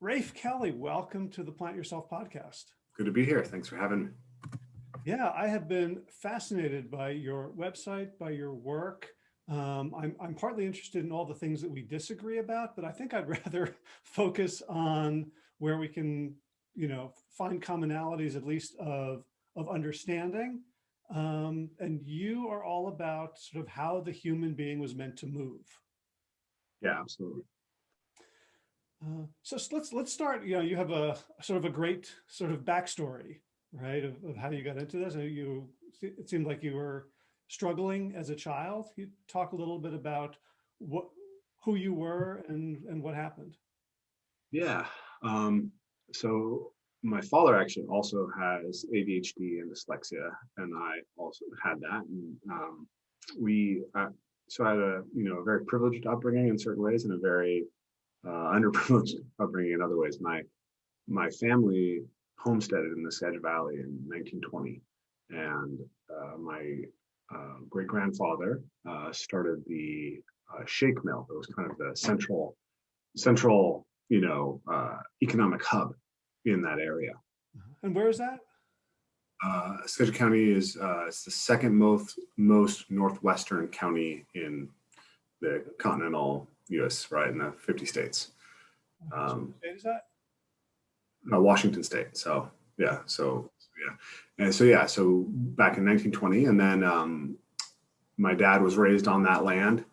Rafe Kelly, welcome to the Plant Yourself podcast. Good to be here. Thanks for having me. Yeah, I have been fascinated by your website, by your work. Um, I'm, I'm partly interested in all the things that we disagree about, but I think I'd rather focus on where we can, you know, find commonalities at least of, of understanding. Um, and you are all about sort of how the human being was meant to move. Yeah, absolutely. Uh, so let's let's start. You know, you have a sort of a great sort of backstory, right, of, of how you got into this. You it seemed like you were struggling as a child. You talk a little bit about what who you were and and what happened. Yeah. Um, so my father actually also has ADHD and dyslexia, and I also had that. And um, we uh, so I had a you know a very privileged upbringing in certain ways, and a very uh, underprivileged upbringing in other ways. My my family homesteaded in the Skagit Valley in 1920, and uh, my uh, great grandfather uh, started the uh, shake mill. It was kind of the central central you know uh, economic hub in that area. And where is that? Uh, Skagit County is it's the second most most northwestern county in the continental U.S. right in the 50 states. Um, state is that? Uh, Washington State. So yeah, so yeah, and so yeah, so back in 1920, and then um, my dad was raised on that land,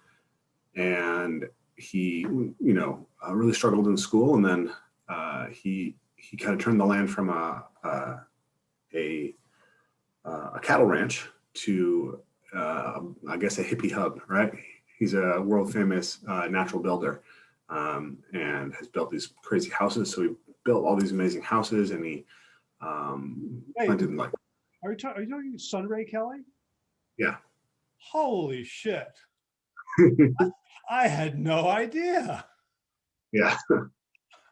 and he, you know, uh, really struggled in school, and then uh, he he kind of turned the land from a a, a, a cattle ranch to uh, I guess a hippie hub, right? He's a world famous uh, natural builder um, and has built these crazy houses. So he built all these amazing houses and he um, Wait, planted like. Are you, talking, are you talking Sunray Kelly? Yeah. Holy shit. I had no idea. Yeah.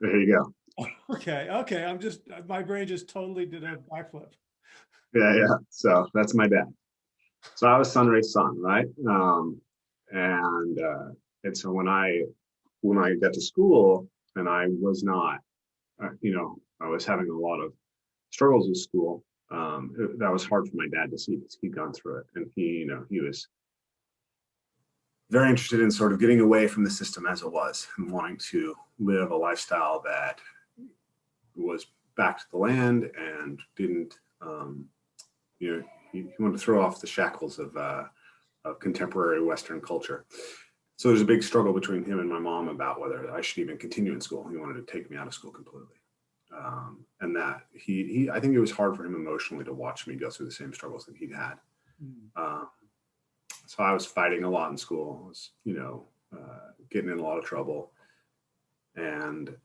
there you go. Okay. Okay. I'm just, my brain just totally did a backflip. Yeah. Yeah. So that's my dad. So I was Sunray's son, right? Um, and uh, and so when I when I got to school and I was not, uh, you know, I was having a lot of struggles with school. Um, that was hard for my dad to see because he'd gone through it, and he, you know, he was very interested in sort of getting away from the system as it was and wanting to live a lifestyle that was back to the land and didn't, um, you know, he, he wanted to throw off the shackles of uh, of contemporary Western culture. So there's a big struggle between him and my mom about whether I should even continue in school. He wanted to take me out of school completely. Um, and that he, he, I think it was hard for him emotionally to watch me go through the same struggles that he'd had. Mm. Uh, so I was fighting a lot in school. I was, you know, uh, getting in a lot of trouble. And,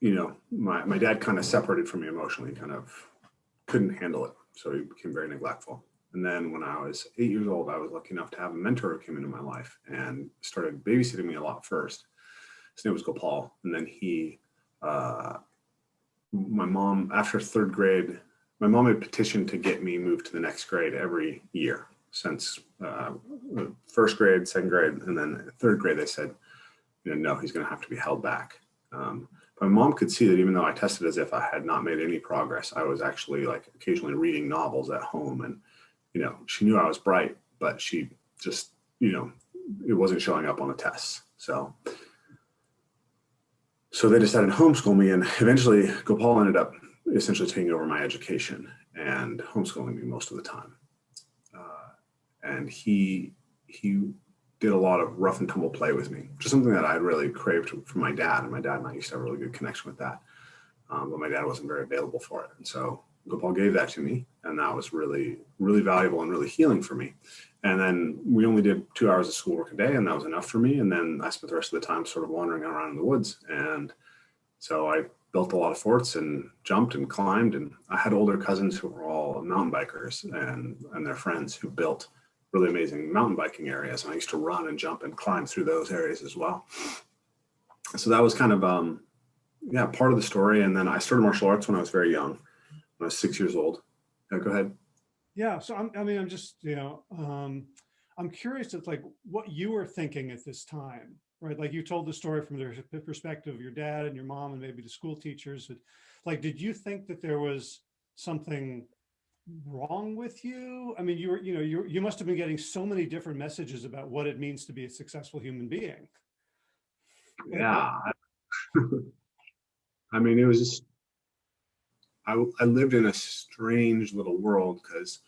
you know, my, my dad kind of separated from me emotionally, kind of couldn't handle it. So he became very neglectful. And then when I was eight years old, I was lucky enough to have a mentor who came into my life and started babysitting me a lot first. His name was Gopal. And then he, uh, my mom, after third grade, my mom had petitioned to get me moved to the next grade every year since uh, first grade, second grade, and then third grade, they said, you know, no, he's going to have to be held back. Um, my mom could see that even though I tested as if I had not made any progress, I was actually like occasionally reading novels at home and you know, she knew I was bright, but she just, you know, it wasn't showing up on the tests. So, so they decided to homeschool me and eventually Gopal ended up essentially taking over my education and homeschooling me most of the time. Uh, and he, he did a lot of rough and tumble play with me, which is something that I really craved from my dad. And my dad and I used to have a really good connection with that. Um, but my dad wasn't very available for it. And so Gopal gave that to me and that was really, really valuable and really healing for me. And then we only did two hours of schoolwork a day and that was enough for me. And then I spent the rest of the time sort of wandering around in the woods. And so I built a lot of forts and jumped and climbed. And I had older cousins who were all mountain bikers and, and their friends who built really amazing mountain biking areas. And I used to run and jump and climb through those areas as well. So that was kind of, um, yeah, part of the story. And then I started martial arts when I was very young when I was six years old. Yeah, go ahead. Yeah, so I'm, I mean, I'm just, you know, um, I'm curious It's like what you were thinking at this time, right? Like you told the story from the perspective of your dad and your mom and maybe the school teachers. but, Like, did you think that there was something wrong with you? I mean, you were, you know, you, you must have been getting so many different messages about what it means to be a successful human being. Yeah. I mean, it was just, I, I lived in a strange little world because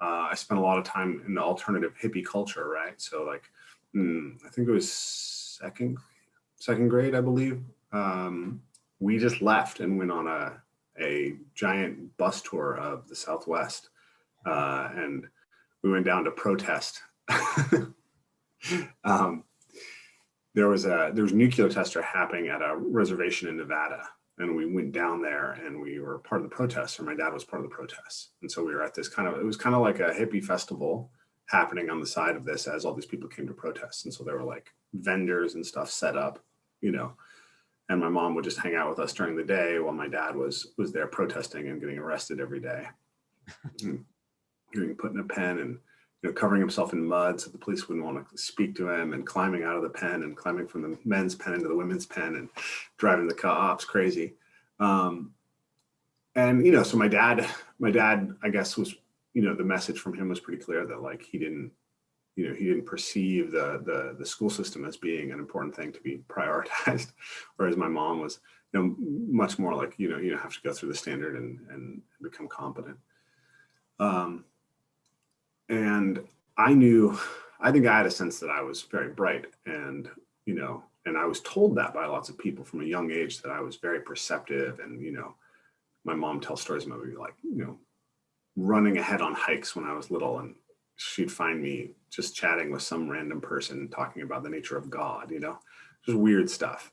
uh, I spent a lot of time in the alternative hippie culture, right? So like, mm, I think it was second, second grade, I believe. Um, we just left and went on a, a giant bus tour of the Southwest. Uh, and we went down to protest. um, there was a there was a nuclear tester happening at a reservation in Nevada, and we went down there and we were part of the protests, or my dad was part of the protests, and so we were at this kind of it was kind of like a hippie festival happening on the side of this as all these people came to protest, and so there were like vendors and stuff set up, you know, and my mom would just hang out with us during the day while my dad was was there protesting and getting arrested every day, hmm. getting put in a pen and you know, covering himself in mud so the police wouldn't want to speak to him and climbing out of the pen and climbing from the men's pen into the women's pen and driving the cops crazy. Um, and, you know, so my dad, my dad, I guess was, you know, the message from him was pretty clear that like, he didn't, you know, he didn't perceive the, the, the school system as being an important thing to be prioritized. Whereas my mom was, you know, much more like, you know, you have to go through the standard and, and become competent. Um, and I knew, I think I had a sense that I was very bright and, you know, and I was told that by lots of people from a young age that I was very perceptive and, you know, my mom tells stories about me like, you know, running ahead on hikes when I was little and she'd find me just chatting with some random person talking about the nature of God, you know, just weird stuff.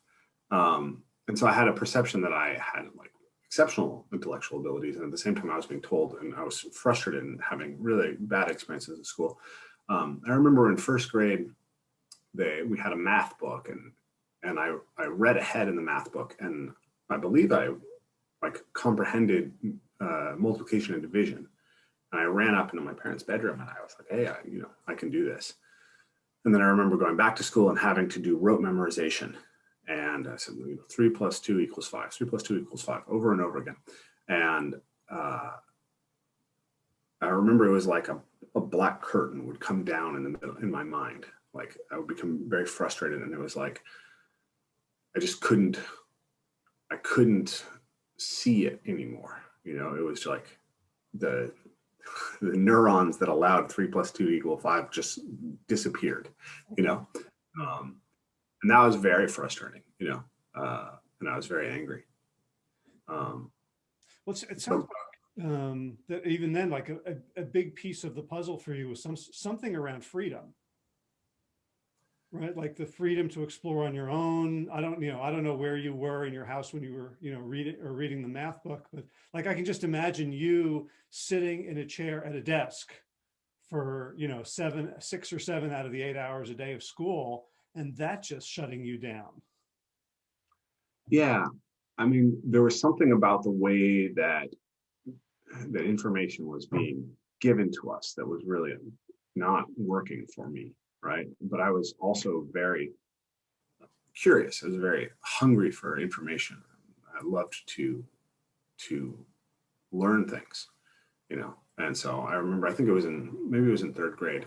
Um, and so I had a perception that I had like exceptional intellectual abilities. And at the same time, I was being told, and I was frustrated and having really bad experiences at school. Um, I remember in first grade, they we had a math book, and and I I read ahead in the math book, and I believe I like comprehended uh, multiplication and division. And I ran up into my parents' bedroom, and I was like, hey, I, you know, I can do this. And then I remember going back to school and having to do rote memorization and I said, you know, three plus two equals five, three plus two equals five, over and over again. And uh, I remember it was like a, a black curtain would come down in the middle in my mind. Like I would become very frustrated, and it was like I just couldn't, I couldn't see it anymore. You know, it was like the the neurons that allowed three plus two equal five just disappeared. You know. Um, and that was very frustrating, you know, uh, and I was very angry. Um, well, it sounds like um, that even then, like a, a, a, big piece of the puzzle for you was some something around freedom, right? Like the freedom to explore on your own. I don't, you know, I don't know where you were in your house when you were, you know, reading or reading the math book, but like I can just imagine you sitting in a chair at a desk for, you know, seven, six or seven out of the eight hours a day of school and that just shutting you down. Yeah, I mean, there was something about the way that the information was being given to us that was really not working for me, right? But I was also very curious. I was very hungry for information. I loved to to learn things, you know. And so I remember, I think it was in maybe it was in third grade.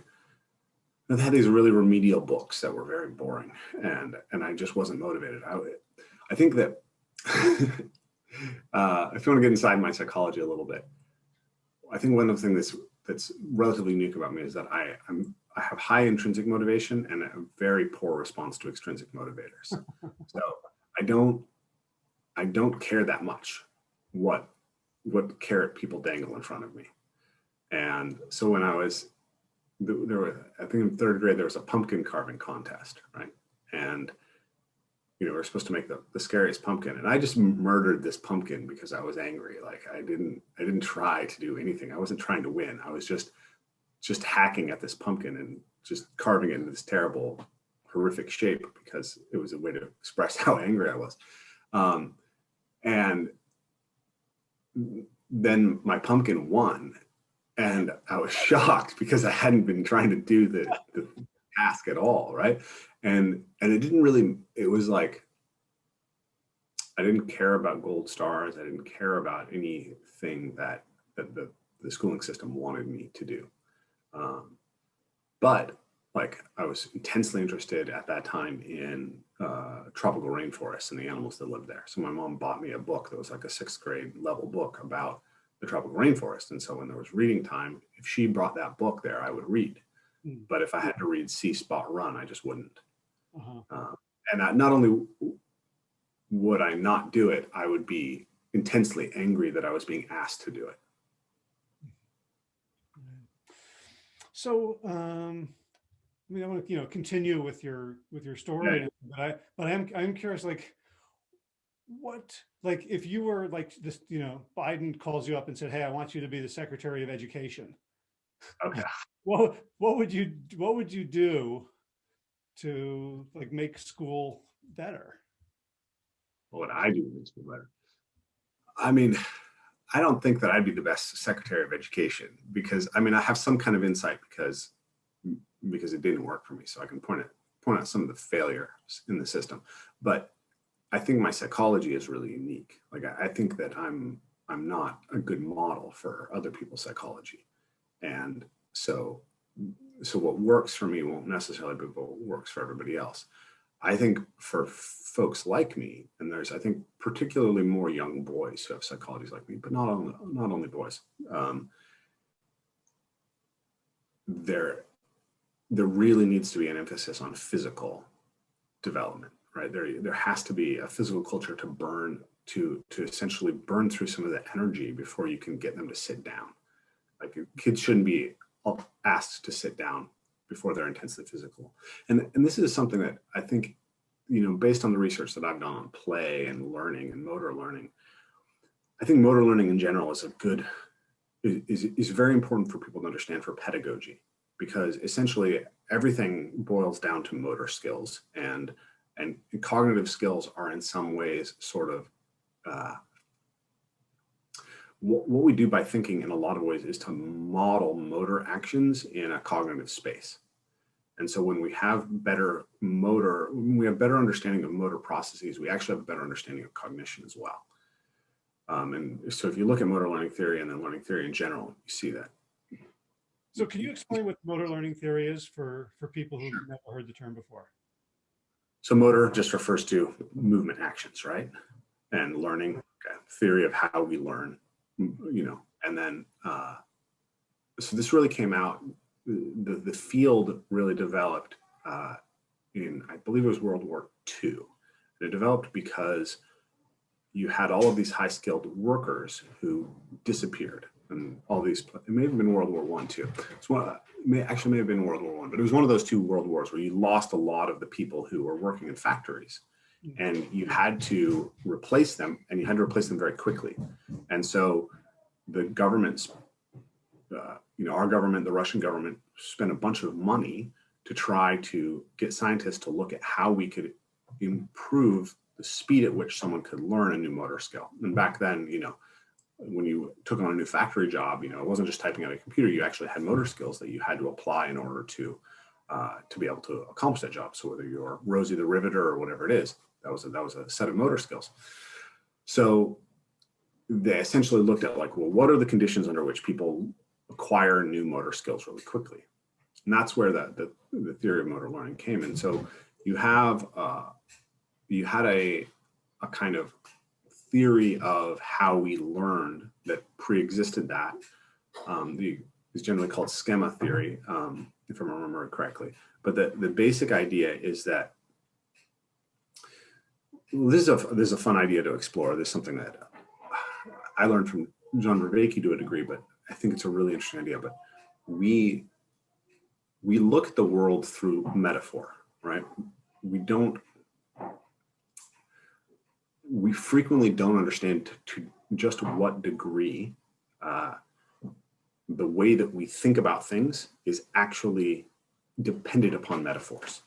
I've had these really remedial books that were very boring and and I just wasn't motivated. I, I think that uh, if you want to get inside my psychology a little bit, I think one of the things that's that's relatively unique about me is that I I'm I have high intrinsic motivation and a very poor response to extrinsic motivators. so I don't I don't care that much what what carrot people dangle in front of me. And so when I was there were, I think in third grade, there was a pumpkin carving contest, right? And, you know, we are supposed to make the, the scariest pumpkin. And I just murdered this pumpkin because I was angry. Like I didn't, I didn't try to do anything. I wasn't trying to win. I was just, just hacking at this pumpkin and just carving it in this terrible, horrific shape because it was a way to express how angry I was. Um, and then my pumpkin won and I was shocked because I hadn't been trying to do the, the ask at all, right? And and it didn't really. It was like I didn't care about gold stars. I didn't care about anything that that the the schooling system wanted me to do. Um, but like I was intensely interested at that time in uh, tropical rainforests and the animals that live there. So my mom bought me a book that was like a sixth grade level book about the tropical rainforest. And so when there was reading time, if she brought that book there, I would read. Hmm. But if I had to read See Spot Run, I just wouldn't. Uh-huh. Uh, and I, not only would I not do it, I would be intensely angry that I was being asked to do it. So, um, I mean, I want to, you know, continue with your, with your story, Yeah. but I, but I'm, I'm curious, like, what, like, if you were like this, you know, Biden calls you up and said, hey, I want you to be the Secretary of Education. Okay. What, what would you, what would you do to like make school better? What would I do to make school better? I mean, I don't think that I'd be the best Secretary of Education because I mean I have some kind of insight because because it didn't work for me, so I can point it point out some of the failures in the system. But I think my psychology is really unique. Like I, I think that I'm I'm not a good model for other people's psychology, and so so what works for me won't necessarily be what works for everybody else. I think for folks like me, and there's, I think, particularly more young boys who have psychologies like me, but not only not only boys. Um, there, there really needs to be an emphasis on physical development, right? There, there has to be a physical culture to burn to to essentially burn through some of the energy before you can get them to sit down. Like kids shouldn't be asked to sit down before they're intensely physical. And, and this is something that I think, you know, based on the research that I've done on play and learning and motor learning, I think motor learning in general is a good, is, is very important for people to understand for pedagogy, because essentially everything boils down to motor skills and, and cognitive skills are in some ways sort of, uh, what, we do by thinking in a lot of ways is to model motor actions in a cognitive space. And so when we have better motor, when we have better understanding of motor processes, we actually have a better understanding of cognition as well. Um, and so if you look at motor learning theory and then learning theory in general, you see that. So can you explain what motor learning theory is for, for people who've never heard the term before? So motor just refers to movement actions, right? And learning, okay, theory of how we learn, you know, and then, uh, so this really came out, the, the field really developed uh, in, I believe it was World War II. And it developed because you had all of these high skilled workers who disappeared and all these, it may have been World War One too. It's one, it may actually may have been World War One, but it was one of those two world wars where you lost a lot of the people who were working in factories and you had to replace them and you had to replace them very quickly. And so the governments, uh, you know, our government, the Russian government spent a bunch of money to try to get scientists to look at how we could improve the speed at which someone could learn a new motor skill. And back then, you know, when you took on a new factory job, you know, it wasn't just typing on a computer, you actually had motor skills that you had to apply in order to uh, to be able to accomplish that job. So whether you're Rosie the Riveter or whatever it is, that was a, that was a set of motor skills. So they essentially looked at like, well, what are the conditions under which people acquire new motor skills really quickly? And that's where the, the, the theory of motor learning came. And so you have, uh, you had a, a kind of theory of how we learned that pre-existed that. Um, the, is generally called schema theory, um, if I remember correctly. But the, the basic idea is that this is a this is a fun idea to explore. This is something that I learned from John Vervaeke to a degree, but I think it's a really interesting idea. But we we look at the world through metaphor, right? We don't we frequently don't understand to, just what degree uh, the way that we think about things is actually dependent upon metaphors.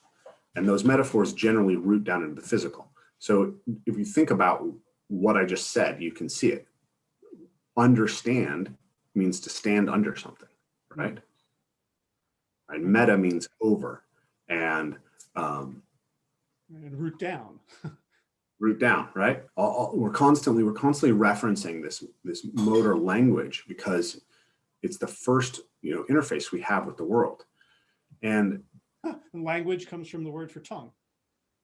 And those metaphors generally root down into the physical. So if you think about what I just said, you can see it. Understand means to stand under something, right? Right. Meta means over. and um, And root down. root down, right? All, all- we're constantly, we're constantly referencing this, this motor language because it's the first, you know, interface we have with the world. And Language comes from the word for tongue.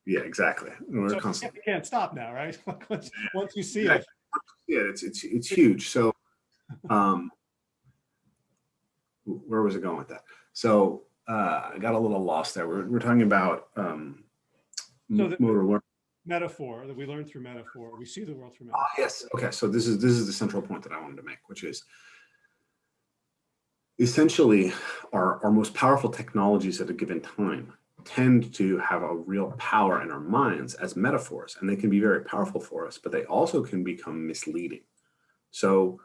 yeah, exactly. We're So constantly, can't- you can't stop now, right? Once once you see it, yeah, it's, it's, it's huge. So, um, where was it going with that? So, uh, I got a little lost there. We're, we're talking about, um, So the- motor learning. Metaphor that we learn through metaphor, we see the world through Ah, metaphor. yes. Okay. So this is this is the central point that I wanted to make, which is essentially our, our most powerful technologies at a given time tend to have a real power in our minds as metaphors, and they can be very powerful for us, but they also can become misleading. So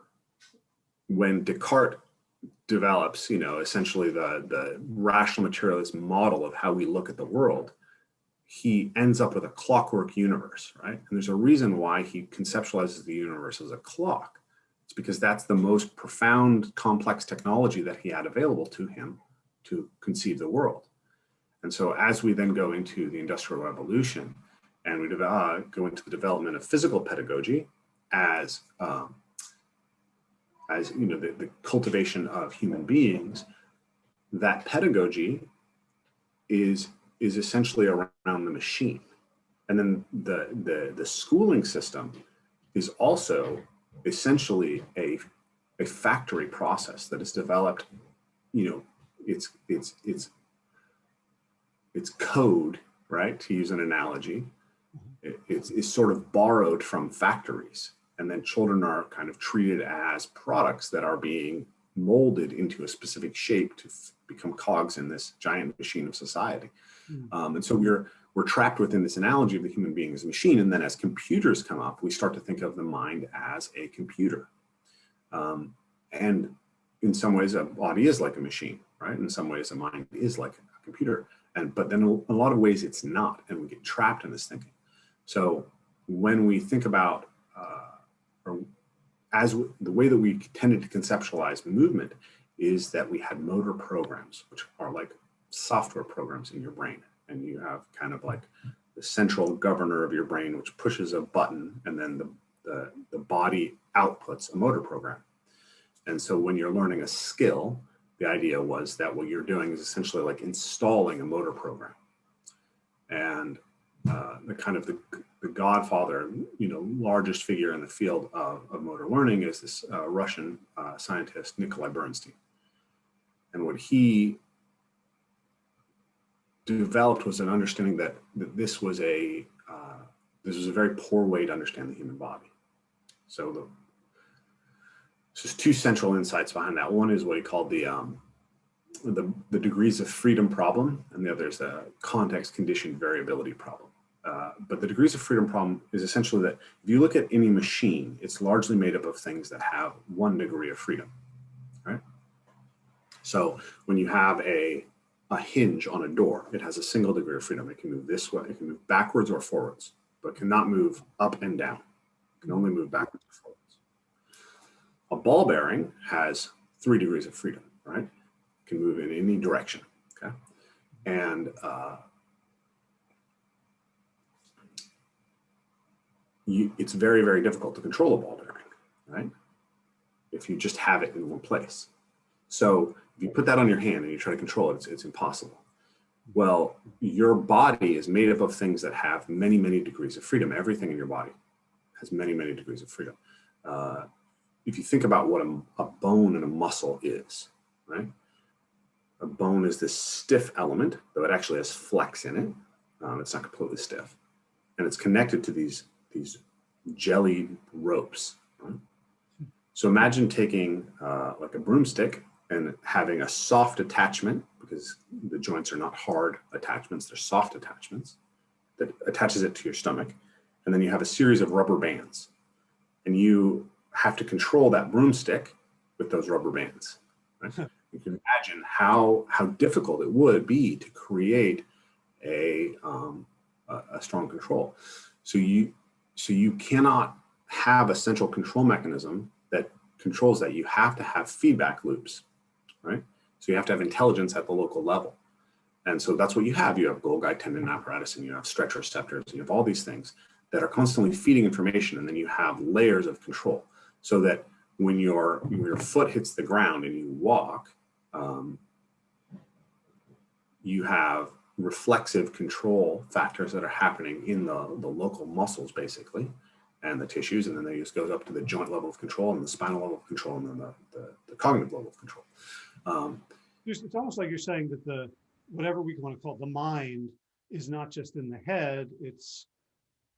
when Descartes develops, you know, essentially the, the rational materialist model of how we look at the world, he ends up with a clockwork universe, right? And there's a reason why he conceptualizes the universe as a clock. It's because that's the most profound, complex technology that he had available to him to conceive the world. And so as we then go into the Industrial Revolution and we uh, go into the development of physical pedagogy as, um, as you know, the, the cultivation of human beings, that pedagogy is is essentially around the machine. And then the, the, the schooling system is also essentially a, a factory process that is developed, you know, it's, it's, it's, it's code, right? To use an analogy, it, it's, it's sort of borrowed from factories. And then children are kind of treated as products that are being molded into a specific shape to become cogs in this giant machine of society. Hmm. Um, and so we're we're trapped within this analogy of the human being as a machine. And then as computers come up, we start to think of the mind as a computer. Um, and in some ways, a body is like a machine, right? In some ways, a mind is like a computer. And but then in a lot of ways, it's not, and we get trapped in this thinking. So when we think about uh, or as the way that we tended to conceptualize movement is that we had motor programs, which are like software programs in your brain. And you have kind of like the central governor of your brain, which pushes a button, and then the, the, the body outputs a motor program. And so when you're learning a skill, the idea was that what you're doing is essentially like installing a motor program. And uh, the kind of the, the godfather, you know, largest figure in the field of, of motor learning is this uh, Russian uh, scientist, Nikolai Bernstein. And what he developed was an understanding that, that this was a uh, this was a very poor way to understand the human body. So the so there's two central insights behind that. One is what he called the um, the, the degrees of freedom problem, and the other is the context conditioned variability problem. Uh, but the degrees of freedom problem is essentially that if you look at any machine, it's largely made up of things that have one degree of freedom, right? So when you have a, a hinge on a door, it has a single degree of freedom. It can move this way, it can move backwards or forwards, but cannot move up and down. It can only move backwards or forwards. A ball bearing has three degrees of freedom, right? It can move in any direction, okay? And uh, you, it's very, very difficult to control a ball bearing, right? If you just have it in one place. So you put that on your hand and you try to control it, it's, it's impossible. Well, your body is made up of things that have many, many degrees of freedom. Everything in your body has many, many degrees of freedom. Uh, if you think about what a, a bone and a muscle is, right? A bone is this stiff element, though it actually has flex in it. Um, it's not completely stiff. And it's connected to these these jellied ropes. Right? So imagine taking uh, like a broomstick and having a soft attachment because the joints are not hard attachments, they're soft attachments that attaches it to your stomach. And then you have a series of rubber bands and you have to control that broomstick with those rubber bands. Right? you can imagine how, how difficult it would be to create a, um, a, a strong control. So you, so you cannot have a central control mechanism that controls that. You have to have feedback loops, right? So you have to have intelligence at the local level. And so that's what you have. You have Golgi tendon apparatus and you have stretch receptors and you have all these things that are constantly feeding information. And then you have layers of control so that when your, when your foot hits the ground and you walk, um, you have reflexive control factors that are happening in the, the local muscles basically and the tissues and then they just goes up to the joint level of control and the spinal level of control and then the, the, the cognitive level of control. Um, It's it's almost like you're saying that the, whatever we want to call it, the mind is not just in the head, it's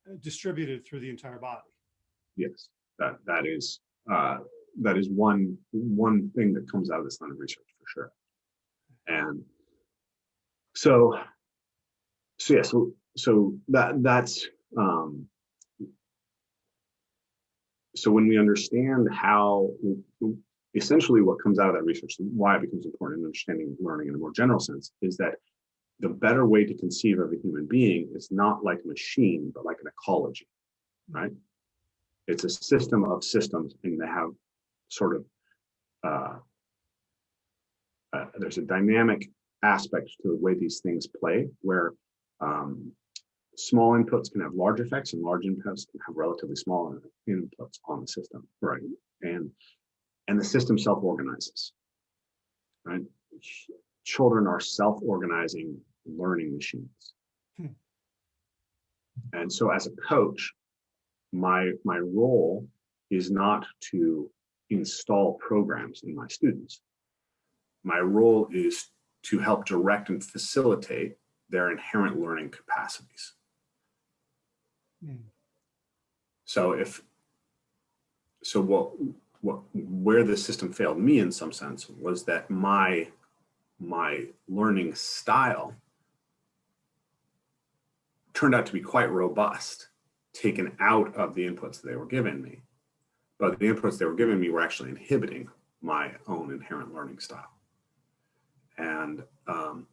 uh, distributed through the entire body. yes, that that is uh, that is one one thing that comes out of this line of research for sure. And so so yeah, so so that that's um, so when we understand how essentially what comes out of that research and why it becomes important in understanding learning in a more general sense is that the better way to conceive of a human being is not like a machine but like an ecology right? It's a system of systems and they have sort of uh, uh, there's a dynamic aspect to the way these things play where um, small inputs can have large effects and large inputs can have relatively small inputs on the system right? And and the system self-organizes right Ch- children are self-organizing learning machines Hmm. and so as a coach my my role is not to install programs in my students my role is to help direct and facilitate their inherent learning capacities Hmm. so if so what what where the system failed me in some sense was that my my learning style turned out to be quite robust taken out of the inputs they were giving me. But the inputs they were giving me were actually inhibiting my own inherent learning style. And um,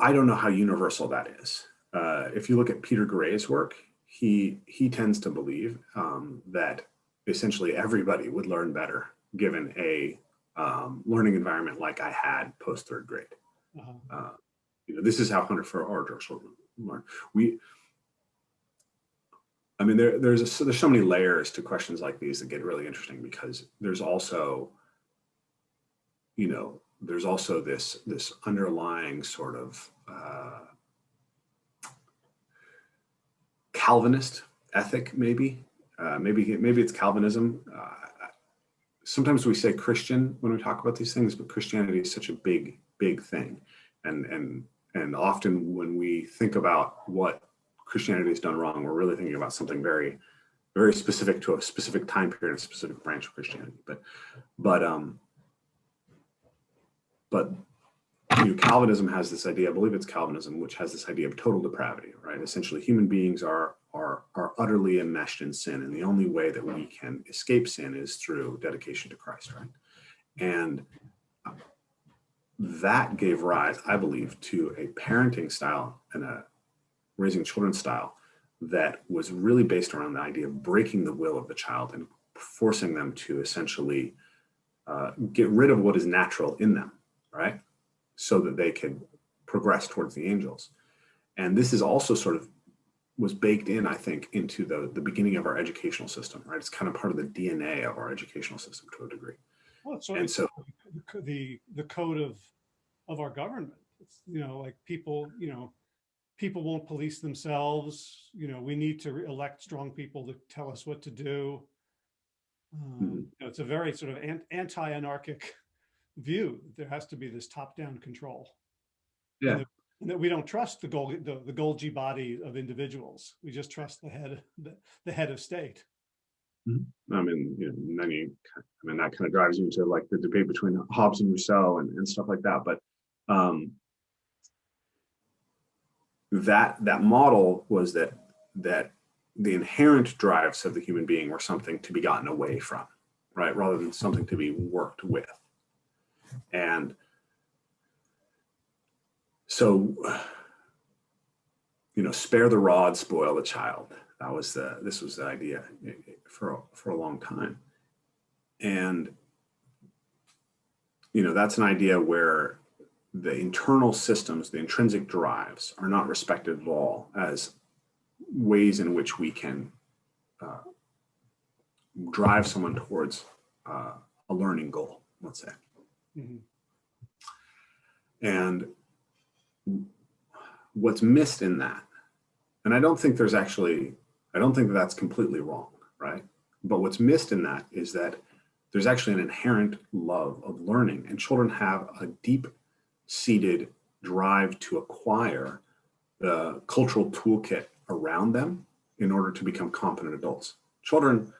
i don't know how universal that is. Uh, if you look at peter gray's work he he tends to believe um, that essentially everybody would learn better given a um, learning environment like I had post third grade. Uh-huh. Uh, you know, this is how Hunter for our children learn. We, I mean, there there's a, so there's so many layers to questions like these that get really interesting because there's also, you know, there's also this this underlying sort of uh, Calvinist ethic, maybe. Uh, maybe maybe it's Calvinism. Uh, sometimes we say Christian when we talk about these things, but Christianity is such a big, big thing, and and and often when we think about what Christianity has done wrong, we're really thinking about something very, very specific to a specific time period, a specific branch of Christianity. But but um, but you know, Calvinism has this idea, I believe it's Calvinism, which has this idea of total depravity, right? Essentially, human beings are are are utterly enmeshed in sin, and the only way that we can escape sin is through dedication to Christ, right? And that gave rise, I believe, to a parenting style and a raising children style that was really based around the idea of breaking the will of the child and forcing them to essentially uh, get rid of what is natural in them, right? So that they can progress towards the angels. And this is also sort of was baked in, I think, into the, the beginning of our educational system, right? It's kind of part of the DNA of our educational system to a degree. Well, it's And so, the the code of of our government. It's, you know, like people, you know, people won't police themselves. You know, we need to elect strong people to tell us what to do. Um, Mhm. you know, it's a very sort of an, anti-anarchic view. There has to be this top-down control. And Yeah. that- And that we don't trust the Gol the, the Golgi body of individuals. We just trust the head, the, the head of state. I mean, you know, and then you, I mean, that kind of drives you into like the debate between Hobbes and Rousseau and, and stuff like that. But um, that that model was that that the inherent drives of the human being were something to be gotten away from, right, rather than something to be worked with. And so, you know, spare the rod, spoil the child. That was the this was the idea for for a long time, and you know that's an idea where the internal systems, the intrinsic drives are not respected at all as ways in which we can uh, drive someone towards uh, a learning goal, let's say. Mhm. And what's missed in that, and I don't think there's actually, I don't think that that's completely wrong, right? But what's missed in that is that there's actually an inherent love of learning and children have a deep seated drive to acquire the cultural toolkit around them in order to become competent adults. Children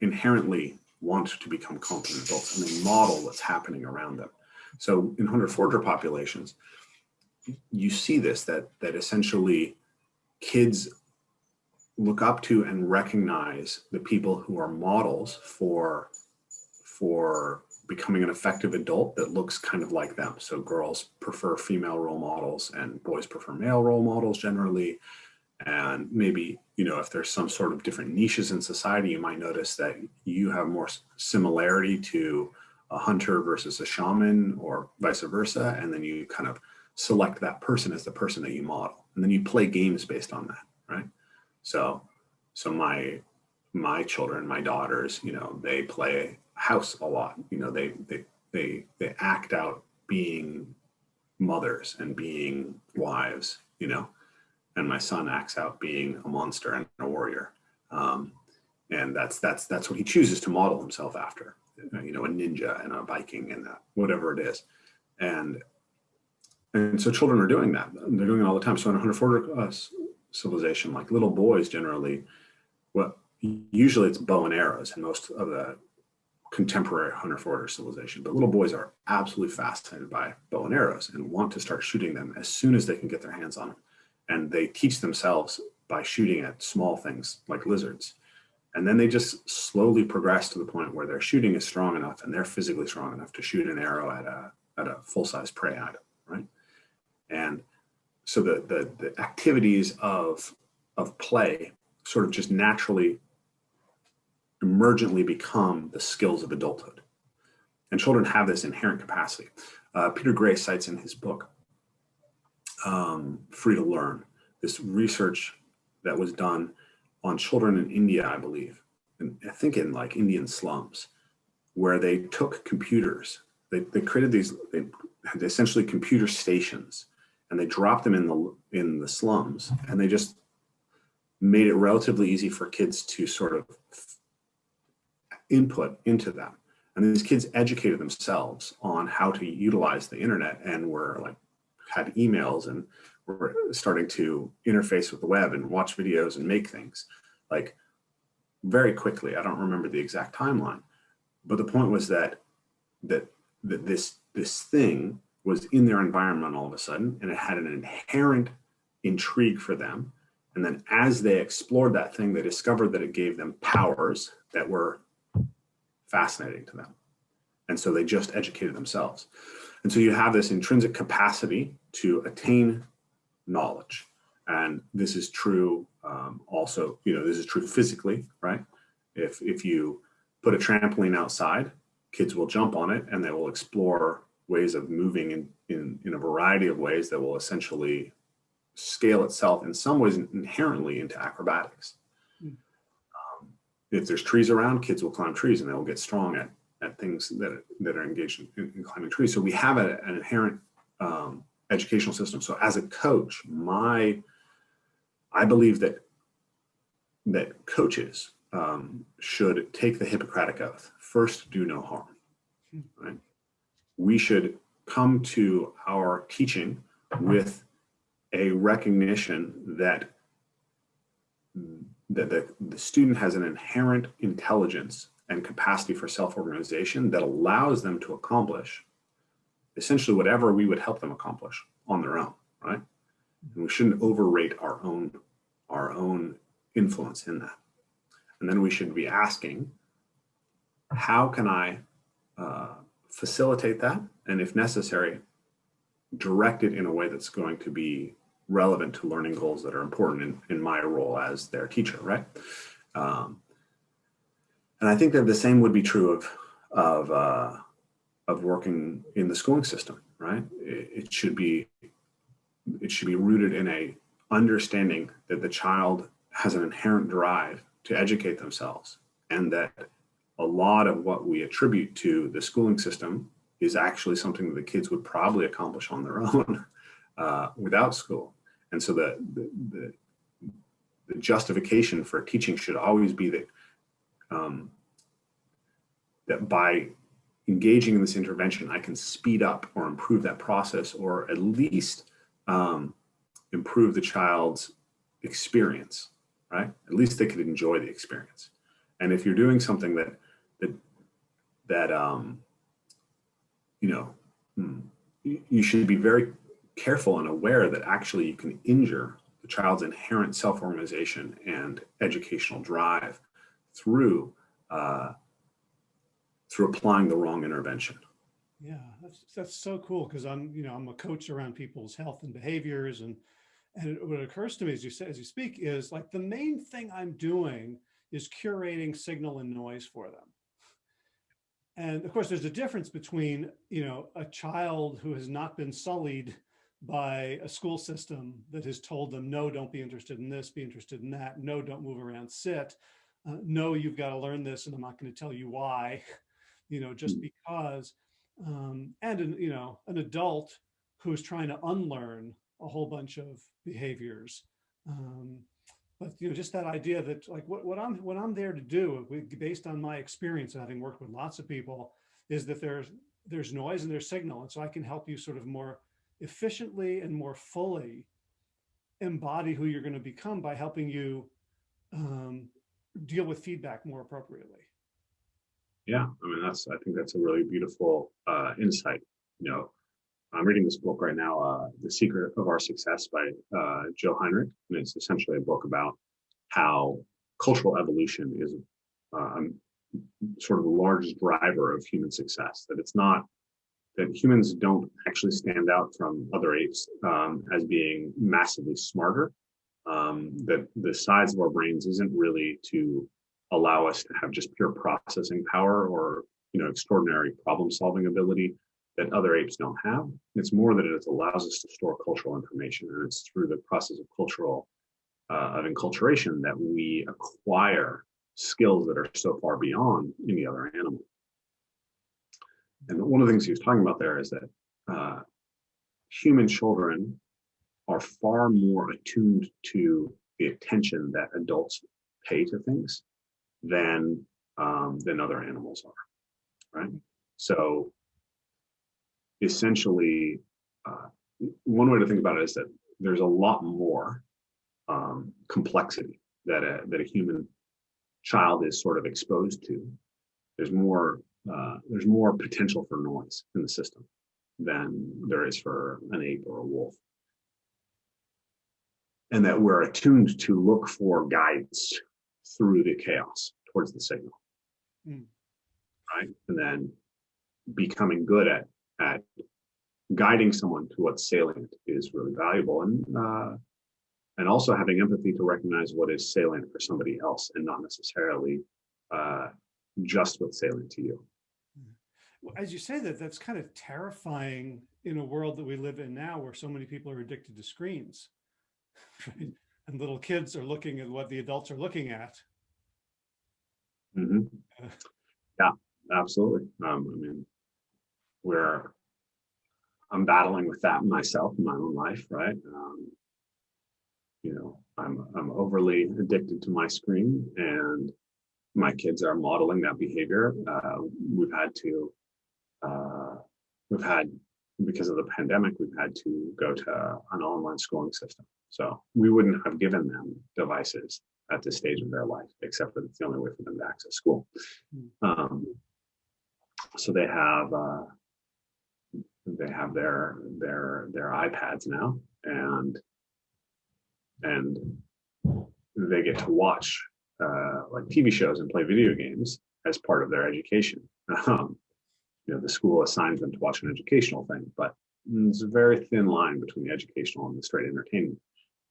inherently want to become competent adults and they model what's happening around them. So in hunter-forager populations, you see this, that, that essentially kids look up to and recognize the people who are models for, for becoming an effective adult that looks kind of like them. So girls prefer female role models and boys prefer male role models generally. And maybe, you know, if there's some sort of different niches in society, you might notice that you have more similarity to a hunter versus a shaman or vice versa. And then you kind of select that person as the person that you model. And then you play games based on that, right? So, so my, my children, my daughters, you know, they play house a lot. You know, they, they, they, they act out being mothers and being wives, you know, and my son acts out being a monster and a warrior. Um, and that's, that's, that's what he chooses to model himself after, you know, a ninja and a Viking and a, whatever it is. And, and so children are doing that. They're doing it all the time. So in a hunter-forager uh, civilization, like little boys generally, well, usually it's bow and arrows in most of the contemporary hunter-forager civilization, but little boys are absolutely fascinated by bow and arrows and want to start shooting them as soon as they can get their hands on them. And they teach themselves by shooting at small things like lizards. And then they just slowly progress to the point where their shooting is strong enough and they're physically strong enough to shoot an arrow at a, at a full-size prey item, right? And so the, the, the activities of, of play sort of just naturally emergently become the skills of adulthood. And children have this inherent capacity. Uh, Peter Gray cites in his book, um, Free to Learn, this research that was done on children in India, I believe, and I think in like Indian slums, where they took computers, they, they created these, they had essentially computer stations and they dropped them in the in the slums and they just made it relatively easy for kids to sort of input into them. And these kids educated themselves on how to utilize the internet and were like had emails and were starting to interface with the web and watch videos and make things like very quickly i don't remember the exact timeline but the point was that that that this this thing was in their environment all of a sudden and it had an inherent intrigue for them. And then as they explored that thing, they discovered that it gave them powers that were fascinating to them. And so they just educated themselves. And so you have this intrinsic capacity to attain knowledge. And this is true um, also, you know, this is true physically, right? If, if you put a trampoline outside, kids will jump on it and they will explore ways of moving in, in, in a variety of ways that will essentially scale itself in some ways inherently into acrobatics. Mm. Um, if there's trees around, kids will climb trees and they will get strong at, at things that, that are engaged in, in climbing trees. So we have a, an inherent um, educational system. So as a coach, my, I believe that, that coaches um, should take the Hippocratic Oath, first do no harm, right? we should come to our teaching with a recognition that that the, the student has an inherent intelligence and capacity for self-organization that allows them to accomplish essentially whatever we would help them accomplish on their own, right? And we shouldn't overrate our own our own influence in that. And then we should be asking, how can I uh, facilitate that, and if necessary, direct it in a way that's going to be relevant to learning goals that are important in, in my role as their teacher, right? Um, and I think that the same would be true of, of, uh, of working in the schooling system, right? It, it should be it should be rooted in a understanding that the child has an inherent drive to educate themselves and that a lot of what we attribute to the schooling system is actually something that the kids would probably accomplish on their own uh, without school. And so the, the, the, the, justification for teaching should always be that, um, that by engaging in this intervention, I can speed up or improve that process or at least um, improve the child's experience, right? At least they could enjoy the experience. And if you're doing something that, that, that um, you know, hmm, you should be very careful and aware that actually you can injure the child's inherent self-organization and educational drive through uh, through applying the wrong intervention. Yeah, that's that's so cool because I'm you know I'm a coach around people's health and behaviors and and what occurs to me as you say as you speak is like the main thing I'm doing is curating signal and noise for them. And of course, there's a difference between you know a child who has not been sullied by a school system that has told them no, don't be interested in this, be interested in that, no, don't move around, sit, uh, no, you've got to learn this, and I'm not going to tell you why, you know, just mm. because um, and an, you know an adult who's trying to unlearn a whole bunch of behaviors. Um, but you know, just that idea that like what, what I'm what I'm there to do, based on my experience and having worked with lots of people, is that there's there's noise and there's signal, and so I can help you sort of more efficiently and more fully embody who you're going to become by helping you um, deal with feedback more appropriately. Yeah, I mean, that's, I think that's a really beautiful uh, insight. You know, I'm reading this book right now, uh, The Secret of Our Success by uh, Joe Henrich, And it's essentially a book about how cultural evolution is um, sort of the largest driver of human success, that it's not that humans don't actually stand out from other apes um, as being massively smarter. Um, that the size of our brains isn't really to allow us to have just pure processing power or you know extraordinary problem solving ability that other apes don't have. It's more that it allows us to store cultural information, and it's through the process of cultural uh, of enculturation that we acquire skills that are so far beyond any other animal. And one of the things he was talking about there is that uh, human children are far more attuned to the attention that adults pay to things than um, than other animals are, right? So essentially, uh, one way to think about it is that there's a lot more um, complexity that a, that a human child is sort of exposed to. There's more uh, there's more potential for noise in the system than there is for an ape or a wolf. And that we're attuned to look for guides through the chaos towards the signal. Mm. Right. And then becoming good at at guiding someone to what's salient is really valuable. And uh, and also having empathy to recognize what is salient for somebody else and not necessarily uh, just what's salient to you. As you say that, that's kind of terrifying in a world that we live in now where so many people are addicted to screens. Right? And little kids are looking at what the adults are looking at. Mm -hmm. yeah, absolutely. Um, I mean, we're, I'm battling with that myself in my own life, right? Um, you know, I'm, I'm overly addicted to my screen and my kids are modeling that behavior. Uh, we've had to uh, we've had, because of the pandemic, we've had to go to an online schooling system. So we wouldn't have given them devices at this stage of their life, except that it's the only way for them to access school. Hmm. Um, so they have uh, they have their their their iPads now, and and they get to watch uh, like TV shows and play video games as part of their education. Um, you know, the school assigns them to watch an educational thing, but there's a very thin line between the educational and the straight entertainment.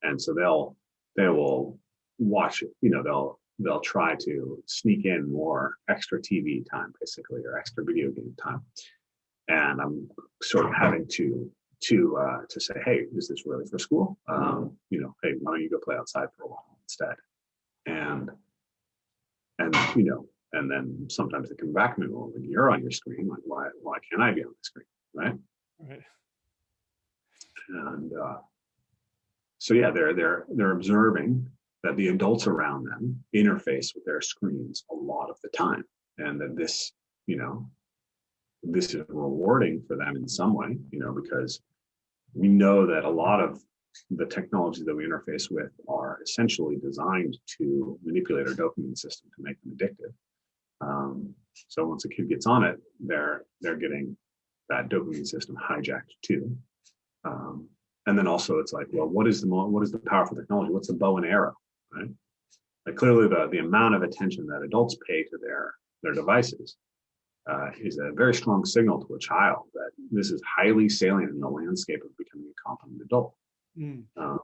And so they'll, they will watch, it you know, they'll, they'll try to sneak in more extra TV time basically, or extra video game time. and I'm sort of having to to uh, to say, hey, is this really for school? Um, you know, hey, why don't you go play outside for a while instead? And and you know, and then sometimes they come back to me, well, when you're on your screen, like why why can't I be on the screen, right? Right. And uh, so yeah, they're they're they're observing that the adults around them interface with their screens a lot of the time, and that this, you know, this is rewarding for them in some way, you know, because we know that a lot of the technology that we interface with are essentially designed to manipulate our dopamine system to make them addictive. Um, so once a kid gets on it, they're they're getting that dopamine system hijacked too. Um, and then also it's like, well, what is the mo- what is the powerful technology? What's the bow and arrow, right? Like clearly the the amount of attention that adults pay to their their devices uh, is a very strong signal to a child that this is highly salient in the landscape of becoming a competent adult. Mm. Um,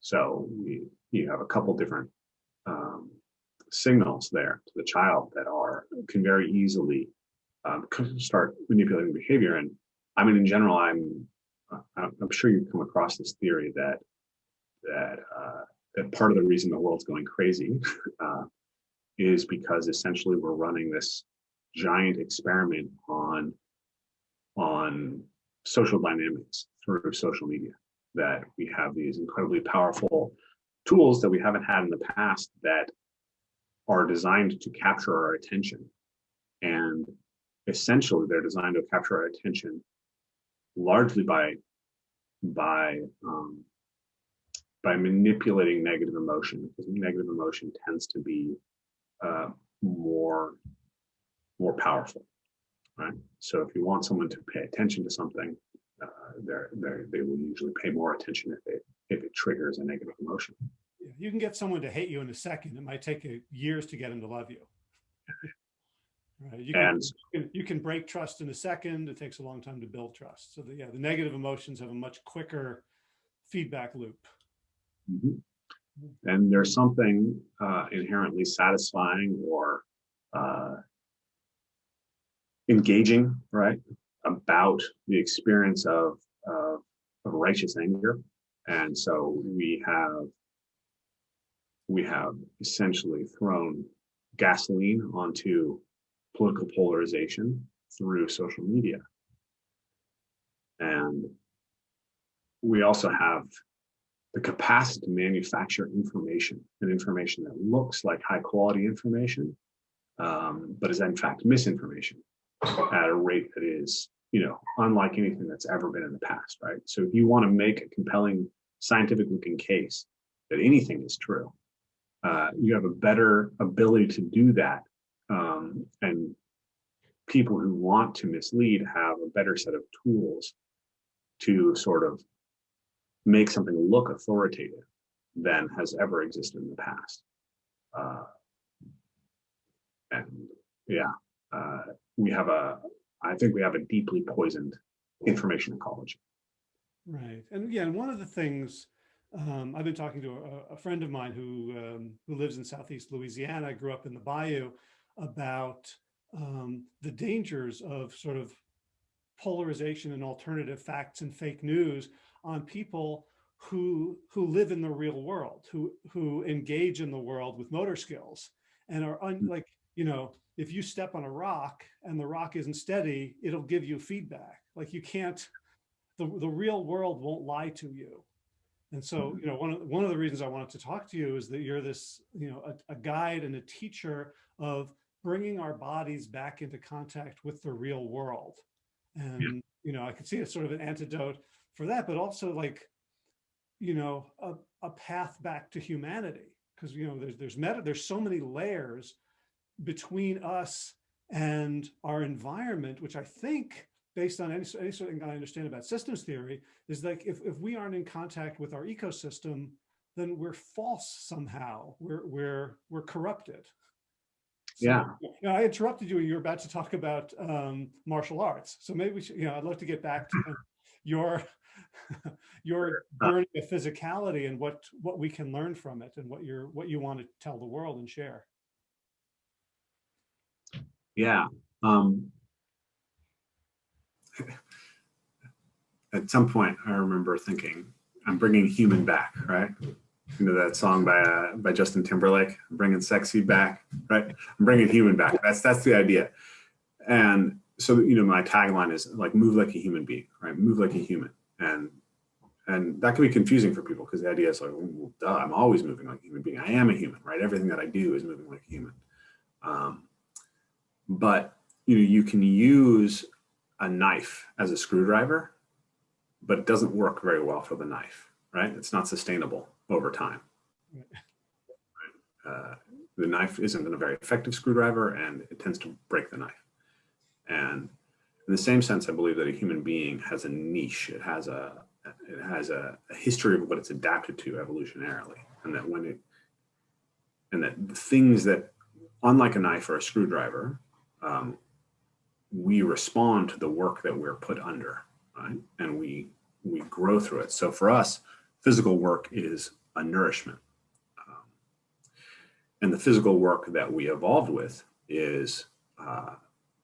so we, you have a couple different um, signals there to the child that are can very easily um, start manipulating behavior. And I mean, in general, I'm uh, I'm sure you've come across this theory that that uh, that part of the reason the world's going crazy uh, is because essentially we're running this giant experiment on on social dynamics through social media that we have these incredibly powerful tools that we haven't had in the past that are designed to capture our attention. And essentially they're designed to capture our attention largely by by um, by manipulating negative emotion because negative emotion tends to be uh, more more powerful right? So if you want someone to pay attention to something uh, they're, they're, they will usually pay more attention if it if it triggers a negative emotion You can get someone to hate you in a second. It might take years to get them to love you. Right. You can, and you can- you can break trust in a second. It takes a long time to build trust. So the, yeah, the negative emotions have a much quicker feedback loop. Mhm. And there's something uh, inherently satisfying or uh, engaging, right, about the experience of, of of righteous anger. And so we have we have essentially thrown gasoline onto political polarization through social media. And we also have the capacity to manufacture information and information that looks like high quality information, um, but is in fact misinformation at a rate that is, you know, unlike anything that's ever been in the past, right? So if you want to make a compelling scientific looking case that anything is true, uh, you have a better ability to do that. Um, and people who want to mislead have a better set of tools to sort of make something look authoritative than has ever existed in the past. Uh, and yeah, uh, we have a, I think we have a deeply poisoned information ecology. Right. And again, one of the things um, I've been talking to a, a friend of mine who um, who lives in Southeast Louisiana, grew up in the bayou, about um, the dangers of sort of polarization and alternative facts and fake news on people who who live in the real world, who who engage in the world with motor skills and are un, like, you know, if you step on a rock and the rock isn't steady, it'll give you feedback. Like you can't, the, the real world won't lie to you. And so, mm-hmm. you know, one of, one of the reasons I wanted to talk to you is that you're this, you know, a, a guide and a teacher of bringing our bodies back into contact with the real world. And, you know, I could see it's sort of an antidote for that, but also like, you know, a, a path back to humanity. Because, you know, there's, there's meta, there's so many layers between us and our environment, which I think based on any, any sort of thing I understand about systems theory is like, if, if we aren't in contact with our ecosystem, then we're false somehow. We're, we're, we're corrupted. So, Yeah. You know, I interrupted you. You were about to talk about um, martial arts. So maybe we should, you know, I'd love to get back to your, your journey of physicality and what, what we can learn from it and what you're, what you want to tell the world and share. Yeah. Um, at some point I remember thinking, I'm bringing human back, right? You know that song by uh, by Justin Timberlake, I'm bringing sexy back, right? I'm bringing human back. That's that's the idea. And so you know my tagline is like move like a human being, right? Move like a human, and and that can be confusing for people because the idea is like, well, duh, I'm always moving like a human being. I am a human, right? Everything that I do is moving like a human. Um, but you know you can use a knife as a screwdriver but it doesn't work very well for the knife, right? It's not sustainable over time. Uh, the knife isn't a very effective screwdriver and it tends to break the knife. And in the same sense, I believe that a human being has a niche. It has a it has a, a history of what it's adapted to evolutionarily, and that when it and that the things that, unlike a knife or a screwdriver, um, we respond to the work that we're put under right? And we we grow through it. So for us, physical work is a nourishment. Um, and the physical work that we evolved with is uh,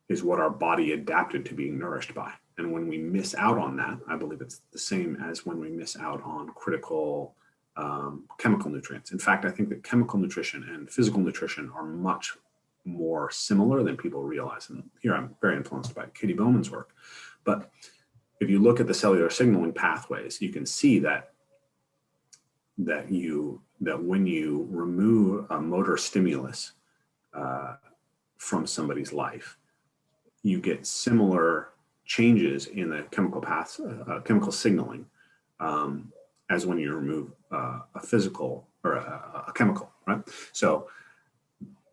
is what our body adapted to being nourished by. And when we miss out on that, I believe it's the same as when we miss out on critical um, chemical nutrients. In fact, I think that chemical nutrition and physical nutrition are much more similar than people realize. And here I'm very influenced by Katy Bowman's work. But if you look at the cellular signaling pathways, you can see that that you that when you remove a motor stimulus uh, from somebody's life, you get similar changes in the chemical paths, uh, uh chemical signaling, um, as when you remove uh, a physical or a, a chemical, right? So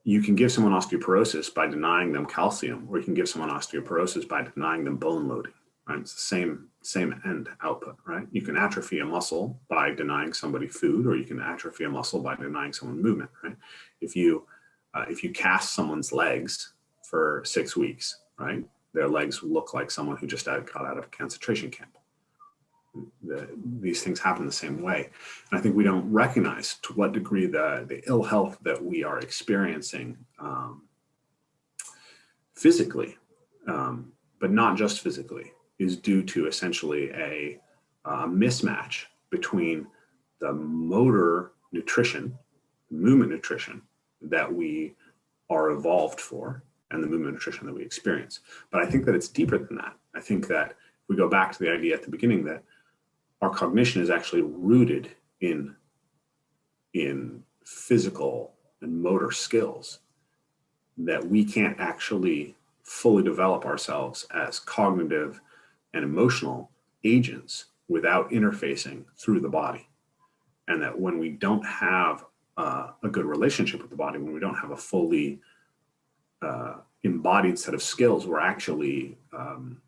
you can give someone osteoporosis by denying them calcium, or you can give someone osteoporosis by denying them bone loading right? It's the same, same end output, right? You can atrophy a muscle by denying somebody food, or you can atrophy a muscle by denying someone movement, right? If you, uh, if you cast someone's legs for six weeks, right? Their legs look like someone who just got out of a concentration camp. The, these things happen the same way. And I think we don't recognize to what degree the, the ill health that we are experiencing um, physically, um, but not just physically, is due to essentially a uh, mismatch between the motor nutrition, movement nutrition that we are evolved for and the movement nutrition that we experience. But I think that it's deeper than that. I think that if we go back to the idea at the beginning that our cognition is actually rooted in, in physical and motor skills that we can't actually fully develop ourselves as cognitive and emotional agents without interfacing through the body. And that when we don't have uh, a good relationship with the body, when we don't have a fully uh, embodied set of skills, we're actually um,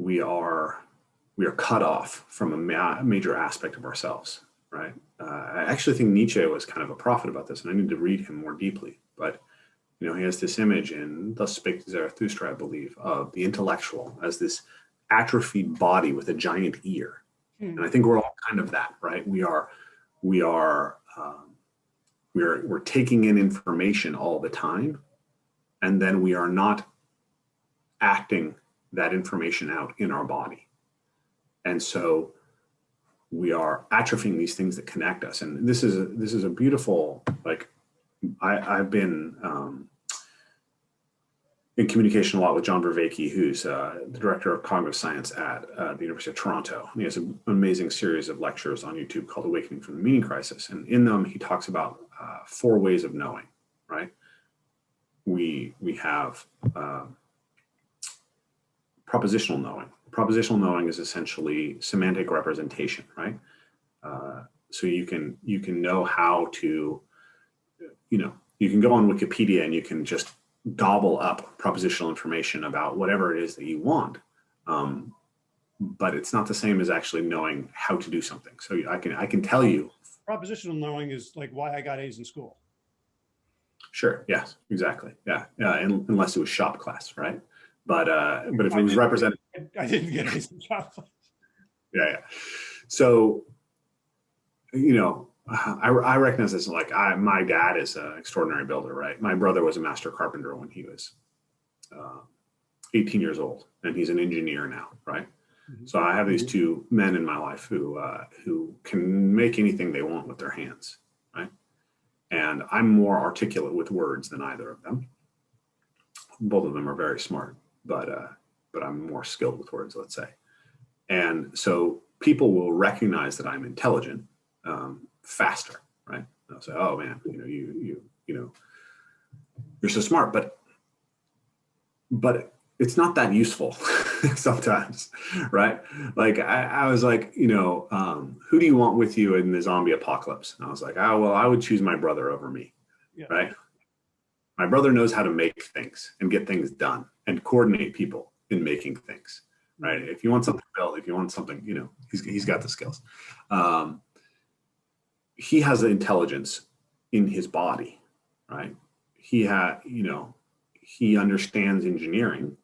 we are we are cut off from a ma major aspect of ourselves, right? Uh, I actually think Nietzsche was kind of a prophet about this, and I need to read him more deeply. But you know, he has this image in Thus Spake Zarathustra, I believe, of the intellectual as this atrophied body with a giant ear. Mm. And I think we're all kind of that, right? We are, we are, um, we are, we're taking in information all the time, and then we are not acting that information out in our body. And so we are atrophying these things that connect us. And this is a, this is a beautiful, like I, have been um, in communication a lot with John Vervaeke, who's uh, the director of cognitive science at uh, the University of Toronto. And he has an amazing series of lectures on YouTube called Awakening from the Meaning Crisis. And in them, he talks about uh, four ways of knowing, right? We, we have uh, propositional knowing. Propositional knowing is essentially semantic representation, right? Uh, so you can, you can know how to, you know, you can go on Wikipedia and you can just gobble up propositional information about whatever it is that you want. Um, but it's not the same as actually knowing how to do something. So I can I can tell you. Propositional knowing is like why I got A's in school. Sure. Yes. Exactly. Yeah. Yeah. unless it was shop class, right? But uh, but if it was represented, I didn't get shop class. Yeah. Yeah. So, you know, I, I recognize this like I, my dad is an extraordinary builder, right? My brother was a master carpenter when he was uh, 18 years old, and he's an engineer now, right? Mhm. So I have these two men in my life who uh, who can make anything they want with their hands, right? And I'm more articulate with words than either of them. Both of them are very smart, but uh, but I'm more skilled with words, let's say. And so people will recognize that I'm intelligent um, faster, right? They'll say, "Oh man, you know, you you you know, you're so smart," but but it's not that useful sometimes, right? Like I, I was like, you know, um, who do you want with you in the zombie apocalypse? And I was like, oh well, I would choose my brother over me, Yeah. right? My brother knows how to make things and get things done and coordinate people in making things, right? If you want something built, if you want something, you know, he's he's got the skills. Um, he has the intelligence in his body, right? He had, you know, he understands engineering,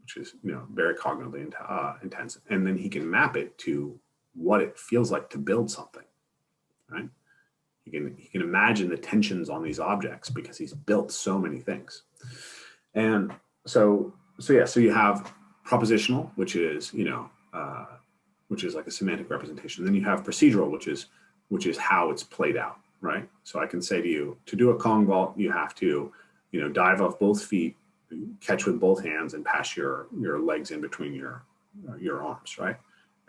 which is you know very cognitively uh, intense, and then he can map it to what it feels like to build something, right? He can he can imagine the tensions on these objects because he's built so many things, and so so yeah, so you have propositional, which is you know uh, which is like a semantic representation. Then you have procedural, which is which is how it's played out, right? So I can say to you, to do a Kong vault, you have to, you know, dive off both feet, catch with both hands, and pass your your legs in between your your arms, right?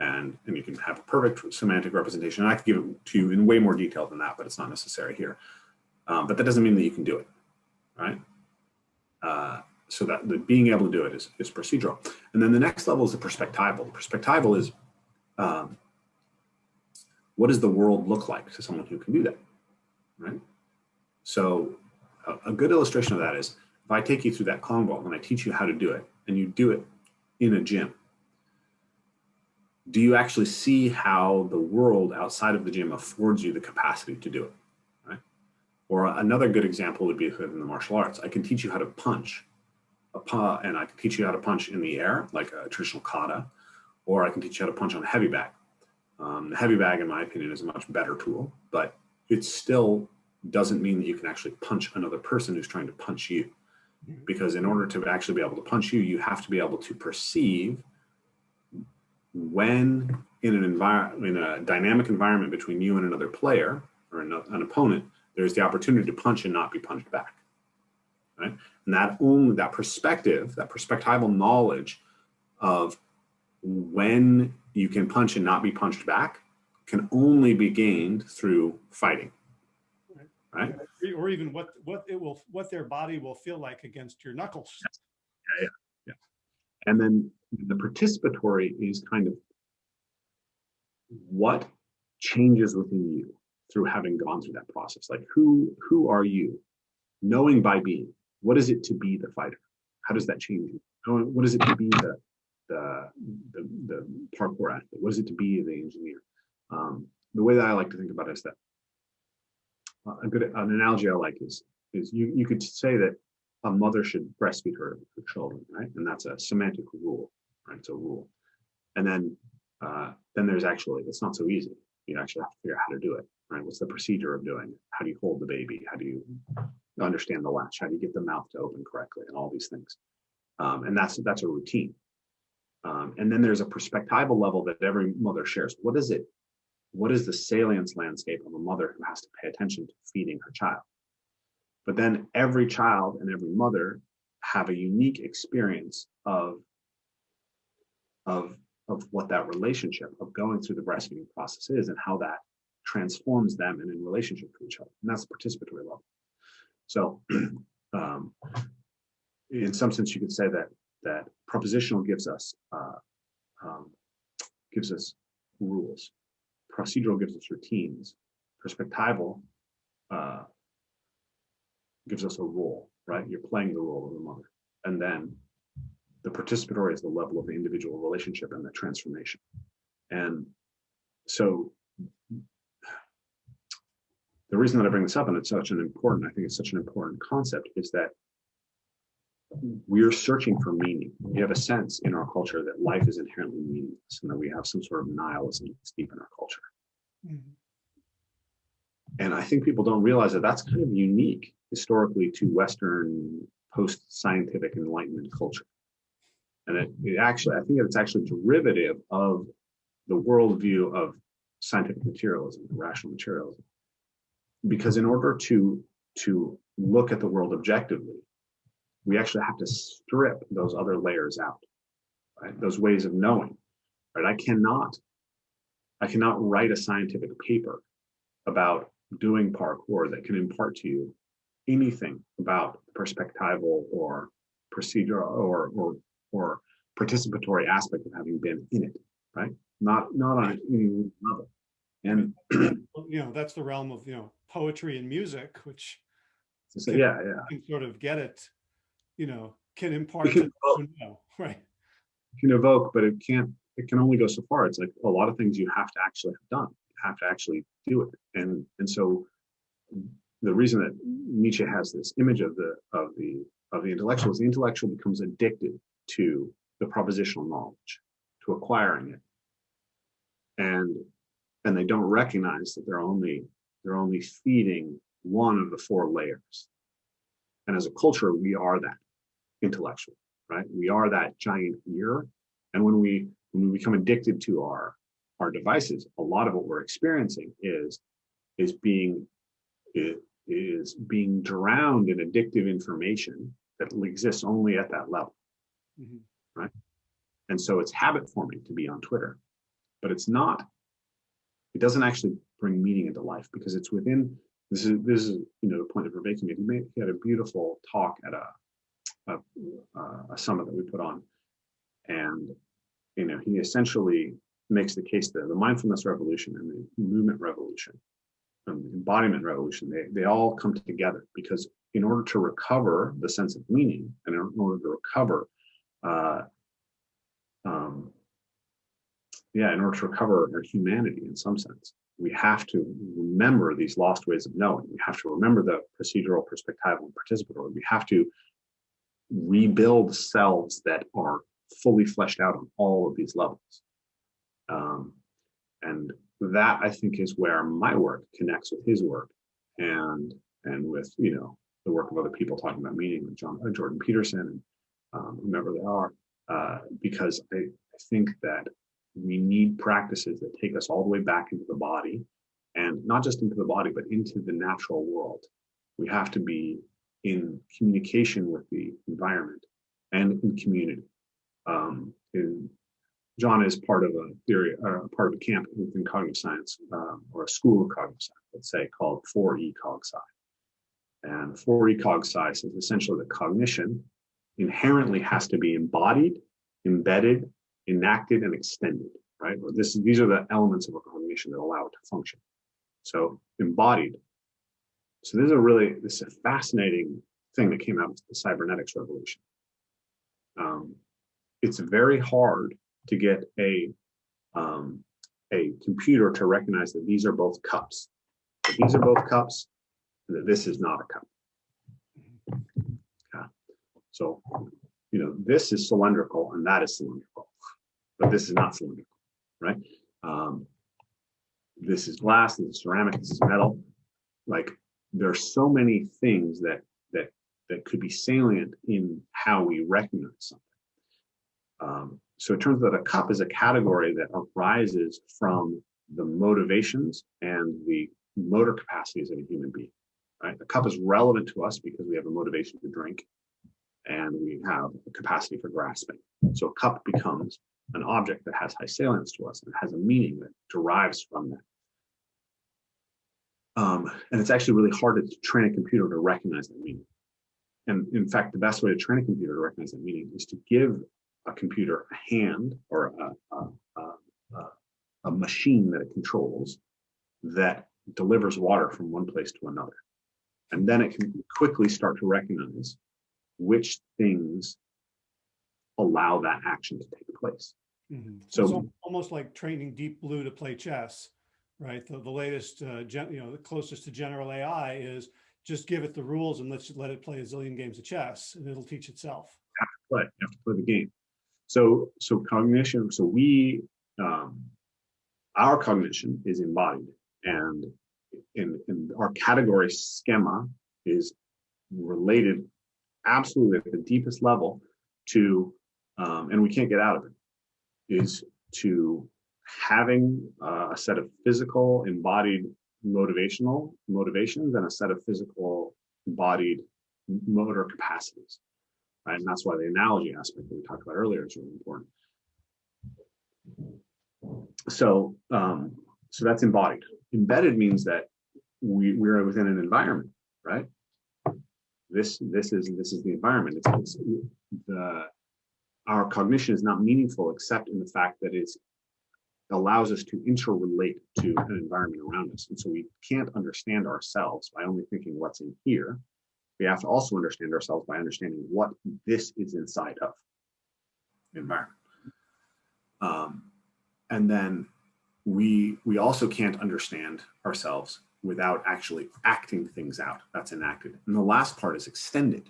And and you can have a perfect semantic representation. And I could give it to you in way more detail than that, but it's not necessary here. Um, but that doesn't mean that you can do it, right? Uh, so that the being able to do it is, is procedural. And then the next level is the perspectival. The perspectival is um, what does the world look like to someone who can do that, right? So a, a good illustration of that is if I take you through that vault and I teach you how to do it, and you do it in a gym, do you actually see how the world outside of the gym affords you the capacity to do it, right? Or another good example would be within the martial arts. I can teach you how to punch, a pa, and I can teach you how to punch in the air, like a traditional kata, or I can teach you how to punch on a heavy bag. Um, the heavy bag, in my opinion, is a much better tool, but it still doesn't mean that you can actually punch another person who's trying to punch you. Mhm. Because in order to actually be able to punch you, you have to be able to perceive when in an environment, in a dynamic environment between you and another player or an, an opponent, there's the opportunity to punch and not be punched back. Right? And that only that perspective, that perspectival knowledge of when you can punch and not be punched back can only be gained through fighting. Right? Or- Or even what, what it will, what their body will feel like against your knuckles. And then the participatory is kind of what changes within you through having gone through that process. Like who who are you? Knowing by being. What is it to be the fighter? How does that change you? What is it to be the the the, the parkour athlete? What is it to be the engineer? Um, the way that I like to think about it is that uh, a good an analogy I like is is you you could say that a mother should breastfeed her, her children, right? And that's a semantic rule, right? It's a rule. And then uh, then there's actually it's not so easy. You actually have to figure out how to do it, right? What's the procedure of doing it? How do you hold the baby? How do you understand the latch? How do you get the mouth to open correctly? And all these things. Um, and that's that's a routine. Um, and then there's a perspectival level that every mother shares. What is it? What is the salience landscape of a mother who has to pay attention to feeding her child? But then every child and every mother have a unique experience of, of, of what that relationship of going through the breastfeeding process is and how that transforms them and in relationship to each other. And that's the participatory level. So um, in some sense, you could say that that propositional gives us uh, um, gives us rules. Procedural gives us routines. Perspectival uh, gives us a role, right? You're playing the role of the mother. And then the participatory is the level of the individual relationship and the transformation. And so the reason that I bring this up, and it's such an important, I think it's such an important concept, is that we're searching for meaning. We have a sense in our culture that life is inherently meaningless and that we have some sort of nihilism that's deep in our culture. Mhm. And I think people don't realize that that's kind of unique historically to Western post-scientific enlightenment culture. And it, it actually, I think it's actually derivative of the worldview of scientific materialism, rational materialism. Because in order to, to look at the world objectively, we actually have to strip those other layers out, right? Those ways of knowing, right? I cannot, I cannot write a scientific paper about doing parkour that can impart to you anything about perspectival or procedural or or or participatory aspect of having been in it, right? Not not on any level. And you know, that's the realm of you know poetry and music, which so, yeah, yeah, can sort of get it, you know, can impart can to know, right? can evoke, but it can't. It can only go so far. It's like a lot of things you have to actually have done. You have to actually do it, and and so the reason that Nietzsche has this image of the of the of the intellectual is the intellectual becomes addicted to the propositional knowledge, to acquiring it, and and they don't recognize that they're only they're only feeding one of the four layers. And as a culture, we are that intellectual, right? We are that giant ear. And when we when we become addicted to our our devices, a lot of what we're experiencing is is being is being drowned in addictive information that exists only at that level. Mm-hmm. Right. And so it's habit forming to be on Twitter, but it's not, it doesn't actually bring meaning into life because it's within this is this is you know the point that Vervaeke made. He made he had a beautiful talk at a a, a summit that we put on, and you know he essentially makes the case that the mindfulness revolution and the movement revolution um, embodiment revolution, they, they all come together because in order to recover the sense of meaning and in order to recover, uh, um, yeah, in order to recover our humanity in some sense, we have to remember these lost ways of knowing. We have to remember the procedural, perspectival, and participatory. We have to rebuild selves that are fully fleshed out on all of these levels. Um, and that I think is where my work connects with his work and and with you know the work of other people talking about meaning like John uh, Jordan Peterson and um, whomever they are uh, because I, I think that we need practices that take us all the way back into the body and not just into the body but into the natural world. We have to be in communication with the environment and in community um, in John is part of a theory, uh, part of a camp within cognitive science, um, or a school of cognitive science, let's say, called 4E Cog. And 4E Cog is essentially the cognition inherently has to be embodied, embedded, enacted, and extended, right? Or this, these are the elements of a cognition that allow it to function. So embodied. So this is a really, this is a fascinating thing that came out of the cybernetics revolution. Um, it's very hard to get a um, a computer to recognize that these are both cups. That these are both cups, and that this is not a cup. Yeah. So, you know, this is cylindrical and that is cylindrical, but this is not cylindrical, right? Um, this is glass, this is ceramic, this is metal. Like there are so many things that that that could be salient in how we recognize something. Um, so it turns out a cup is a category that arises from the motivations and the motor capacities of a human being. Right? A cup is relevant to us because we have a motivation to drink and we have a capacity for grasping. So a cup becomes an object that has high salience to us and has a meaning that derives from that. Um, and it's actually really hard to train a computer to recognize that meaning. And in fact, the best way to train a computer to recognize that meaning is to give a computer a hand or a, a, a, a machine that it controls that delivers water from one place to another. And then it can quickly start to recognize which things allow that action to take place. Mm -hmm. So it's almost like training Deep Blue to play chess, right? The, the latest, uh, you know, the closest to general AI is just give it the rules and let's let it play a zillion games of chess and it'll teach itself. You have to play, you have to play the game. So, so cognition, so we, um, our cognition is embodied and in, in our category schema is related absolutely at the deepest level to, um, and we can't get out of it, is to having uh, a set of physical embodied motivational motivations and a set of physical embodied motor capacities. Right? And that's why the analogy aspect that we talked about earlier is really important. So, um, so that's embodied. Embedded means that we we're within an environment, right? This this is this is the environment. It's, it's the our cognition is not meaningful except in the fact that it allows us to interrelate to an environment around us. And so we can't understand ourselves by only thinking what's in here. We have to also understand ourselves by understanding what this is inside of environment. Um, and then we we also can't understand ourselves without actually acting things out. That's enacted. And the last part is extended,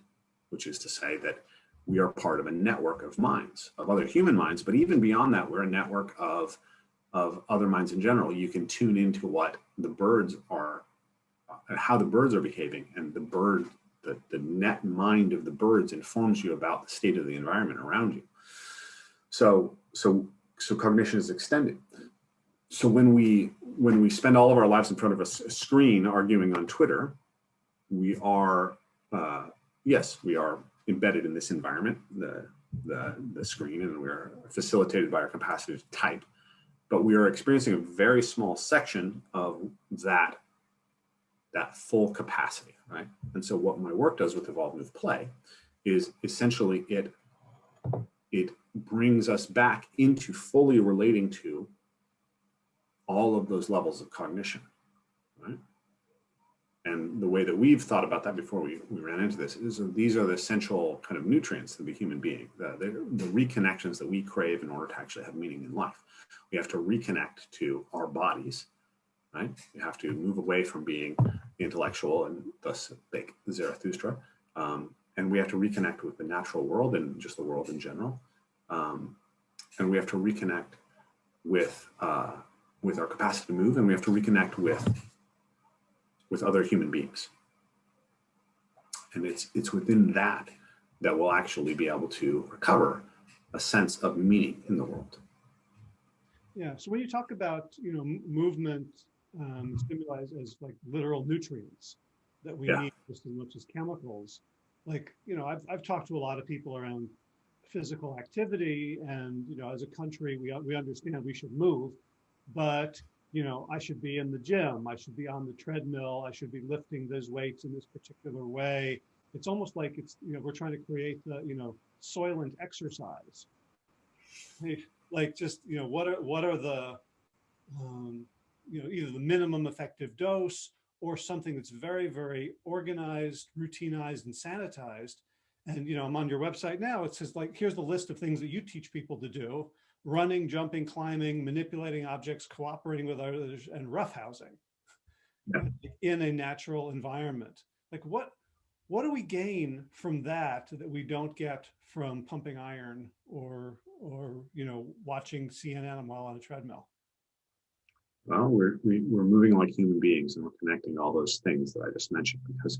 which is to say that we are part of a network of minds, of other human minds, but even beyond that, we're a network of, of other minds in general. You can tune into what the birds are, how the birds are behaving, and the bird, the, the net mind of the birds informs you about the state of the environment around you. So, so, so cognition is extended. So when we when we spend all of our lives in front of a, screen arguing on Twitter, we are uh, yes, we are embedded in this environment, the, the, the screen, and we're facilitated by our capacity to type. But we are experiencing a very small section of that, that full capacity, right? And so what my work does with Evolve Move Play is essentially it, it brings us back into fully relating to all of those levels of cognition, right? And the way that we've thought about that before we, we ran into this is these are the essential kind of nutrients of the human being, the, the, the reconnections that we crave in order to actually have meaning in life. We have to reconnect to our bodies, right? We have to move away from being intellectual and thus like Zarathustra. Um, and we have to reconnect with the natural world and just the world in general. Um, and we have to reconnect with, uh, with our capacity to move and we have to reconnect with with other human beings. And it's, it's within that that we'll actually be able to recover a sense of meaning in the world. Yeah, so when you talk about, you know, movement um, stimuli as like literal nutrients that we yeah. need just as much as chemicals, like, you know, I've, I've talked to a lot of people around physical activity and, you know, as a country, we, we understand we should move, but you know, I should be in the gym, I should be on the treadmill, I should be lifting those weights in this particular way. It's almost like it's, you know, we're trying to create the, you know, soylent exercise. Like just, you know, what are, what are the, um, you know, either the minimum effective dose or something that's very, very organized, routinized and sanitized. And, you know, I'm on your website now, it says like, here's the list of things that you teach people to do running, jumping, climbing, manipulating objects, cooperating with others, and roughhousing yeah. in a natural environment. Like what, what do we gain from that that we don't get from pumping iron or, or you know, watching CNN while on a treadmill? Well, we're, we, are we are moving like human beings and we're connecting all those things that I just mentioned because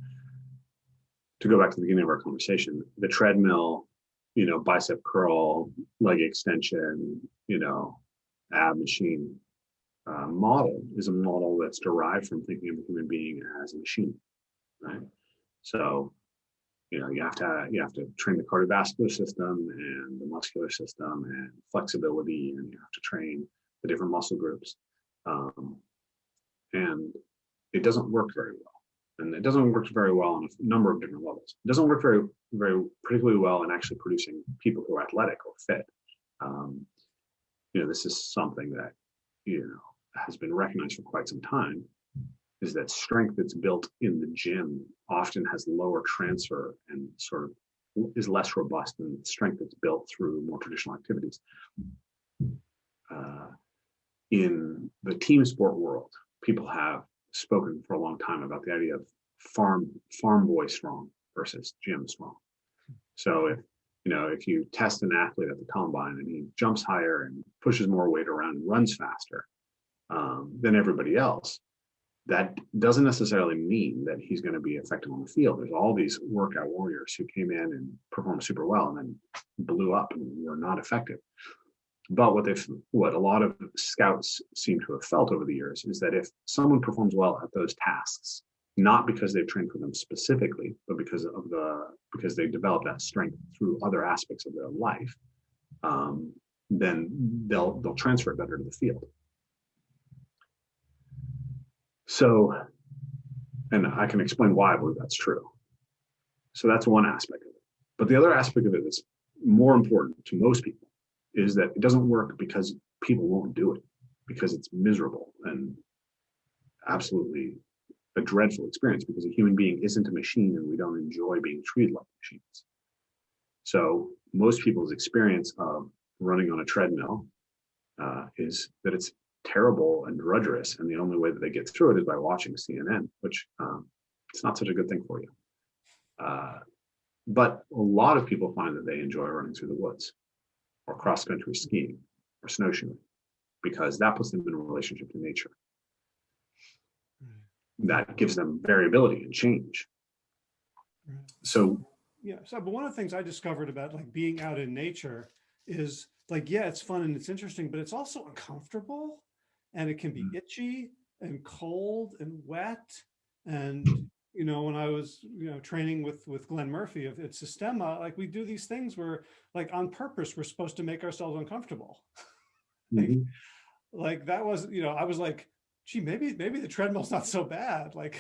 to go back to the beginning of our conversation, the treadmill you know, bicep curl, leg extension, you know, ab machine uh, model is a model that's derived from thinking of a human being as a machine, right? So, you know, you have to you have to train the cardiovascular system and the muscular system and flexibility, and you have to train the different muscle groups, um, and it doesn't work very well and it doesn't work very well on a number of different levels. It doesn't work very, very particularly well in actually producing people who are athletic or fit. Um, you know, this is something that you know has been recognized for quite some time. Is that strength that's built in the gym often has lower transfer and sort of is less robust than strength that's built through more traditional activities. Uh, in the team sport world, people have spoken for a long time about the idea of farm farm boy strong versus gym strong. So if you know if you test an athlete at the combine and he jumps higher and pushes more weight around and runs faster um, than everybody else, that doesn't necessarily mean that he's going to be effective on the field. There's all these workout warriors who came in and performed super well and then blew up and were not effective. But what they've, what a lot of scouts seem to have felt over the years is that if someone performs well at those tasks, not because they've trained for them specifically, but because of the because they develop that strength through other aspects of their life, um, then they'll they'll transfer it better to the field. So, and I can explain why I believe that's true. So that's one aspect of it. But the other aspect of it that's more important to most people is that it doesn't work because people won't do it because it's miserable and absolutely a dreadful experience because a human being isn't a machine and we don't enjoy being treated like machines. So most people's experience of running on a treadmill uh, is that it's terrible and drudgerous, and the only way that they get through it is by watching CNN, which um, it's not such a good thing for you. Uh, but a lot of people find that they enjoy running through the woods, or cross country skiing, or snowshoeing, because that puts them in a relationship to nature that gives them variability and change. So yeah, so but one of the things I discovered about like being out in nature is like, yeah, it's fun and it's interesting, but it's also uncomfortable and it can be mm. itchy and cold and wet. And, you know, when I was, you know, training with, with Glenn Murphy of at Systema, like we do these things where like on purpose, we're supposed to make ourselves uncomfortable. like, mm -hmm. like that was, you know, I was like, gee, maybe maybe the treadmill's not so bad. Like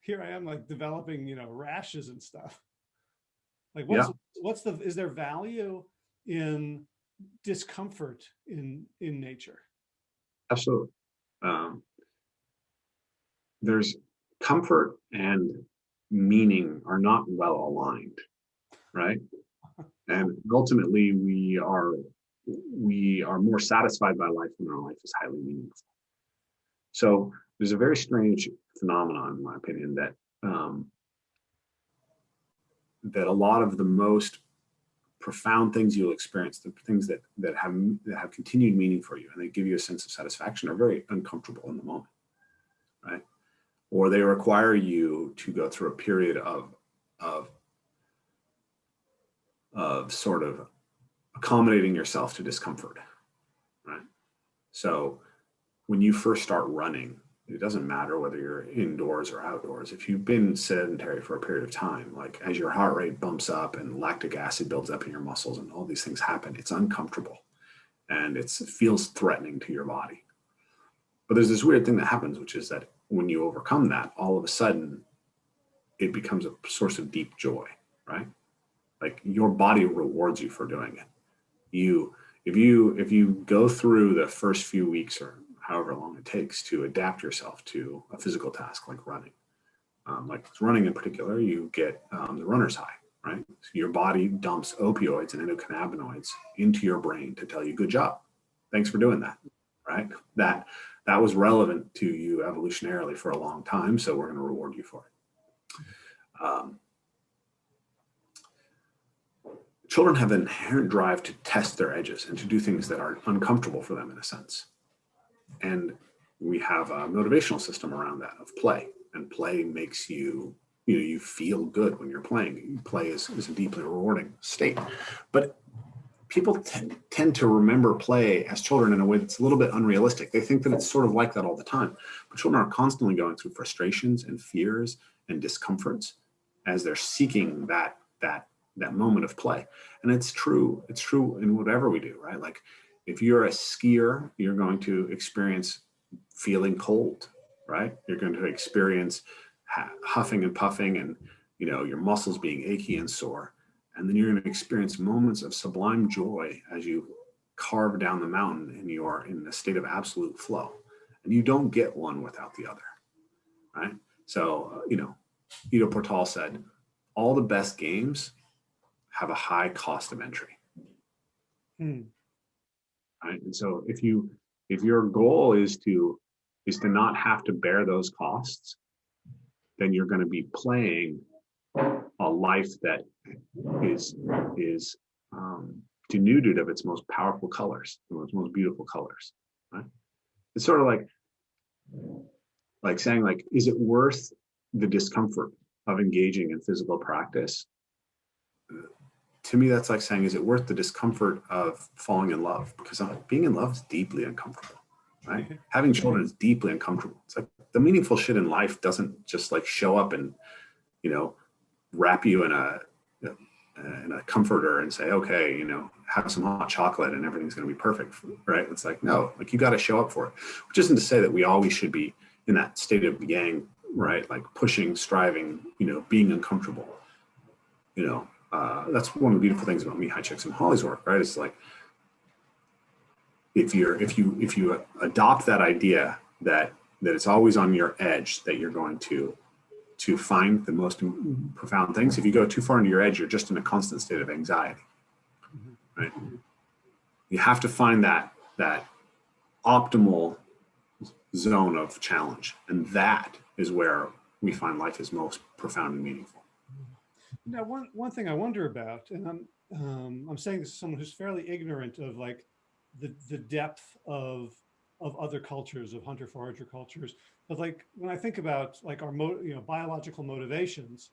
here I am like developing, you know, rashes and stuff. Like what's yeah. what's the is there value in discomfort in in nature? Absolutely. Um, there's comfort and meaning are not well aligned, right? and ultimately we are we are more satisfied by life when our life is highly meaningful so there's a very strange phenomenon, in my opinion, that um, that a lot of the most profound things you'll experience, the things that that have that have continued meaning for you and they give you a sense of satisfaction, are very uncomfortable in the moment, right? Or they require you to go through a period of of of sort of accommodating yourself to discomfort, right? So when you first start running, it doesn't matter whether you're indoors or outdoors. If you've been sedentary for a period of time, like as your heart rate bumps up and lactic acid builds up in your muscles and all these things happen, it's uncomfortable and it feels threatening to your body. But there's this weird thing that happens, which is that when you overcome that, all of a sudden it becomes a source of deep joy, right? Like your body rewards you for doing it. You, if you, if you go through the first few weeks or however long it takes to adapt yourself to a physical task like running. Um, like running in particular, you get um, the runner's high, right? So your body dumps opioids and endocannabinoids into your brain to tell you, good job. Thanks for doing that, right? That, that was relevant to you evolutionarily for a long time, so we're gonna reward you for it. Um, children have an inherent drive to test their edges and to do things that are uncomfortable for them in a sense. And we have a motivational system around that of play and play makes you, you know, you feel good when you're playing. Play is, is a deeply rewarding state. But people tend to remember play as children in a way that's a little bit unrealistic. They think that it's sort of like that all the time. But children are constantly going through frustrations and fears and discomforts as they're seeking that that that moment of play. And it's true, it's true in whatever we do, right? Like if you're a skier, you're going to experience feeling cold, right? You're going to experience huffing and puffing and, you know, your muscles being achy and sore. And then you're going to experience moments of sublime joy as you carve down the mountain and you are in a state of absolute flow. And you don't get one without the other, right? So, uh, you know, Ido Portal said, all the best games have a high cost of entry. Hmm right? And so if you if your goal is to is to not have to bear those costs, then you're going to be playing a life that is is um, denuded of its most powerful colors, its most beautiful colors. Right? It's sort of like like saying like, is it worth the discomfort of engaging in physical practice? To me, that's like saying, is it worth the discomfort of falling in love? Because uh, being in love is deeply uncomfortable, right? Having children is deeply uncomfortable. It's like the meaningful shit in life doesn't just like show up and, you know, wrap you in a in a comforter and say, okay, you know, have some hot chocolate and everything's going to be perfect, right? It's like no, like you got to show up for it. Which isn't to say that we always should be in that state of yang, right? Like pushing, striving, you know, being uncomfortable. You know, uh, that's one of the beautiful things about Mihaly's work, right? It's like if you're if you if you adopt that idea that that it's always on your edge that you're going to to find the most profound things. If you go too far into your edge, you're just in a constant state of anxiety, right? You have to find that that optimal zone of challenge, and that is where we find life is most profound and meaningful. Now, one one thing I wonder about, and I'm um, I'm saying this as someone who's fairly ignorant of like the the depth of of other cultures, of hunter forager cultures. But like when I think about like our you know biological motivations,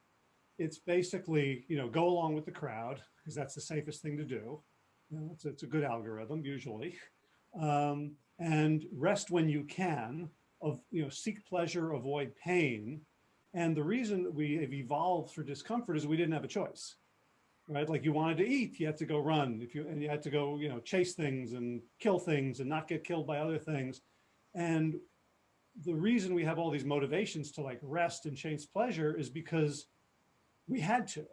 it's basically you know go along with the crowd because that's the safest thing to do. You know, it's, it's a good algorithm usually, um, and rest when you can. Of you know seek pleasure, avoid pain, and the reason we have evolved for discomfort is we didn't have a choice right? Like you wanted to eat, you had to go run. If you and you had to go, you know, chase things and kill things and not get killed by other things. And the reason we have all these motivations to like rest and chase pleasure is because we had to,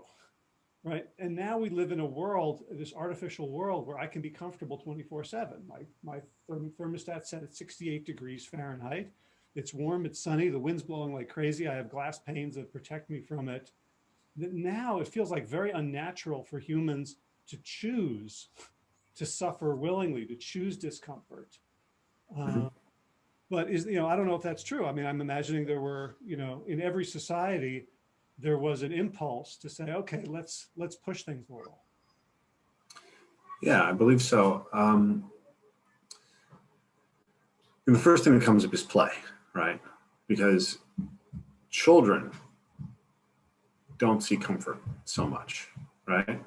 right? And now we live in a world, this artificial world where I can be comfortable 24 seven. My, my thermostat set at 68 degrees Fahrenheit. It's warm, it's sunny, the wind's blowing like crazy. I have glass panes that protect me from it that now it feels like very unnatural for humans to choose to suffer willingly, to choose discomfort. Uh, but is, you know, I don't know if that's true. I mean, I'm imagining there were, you know, in every society, there was an impulse to say, okay, let's, let's push things a little. Yeah, I believe so. Um, and the first thing that comes up is play, right? Because children don't see comfort so much, right?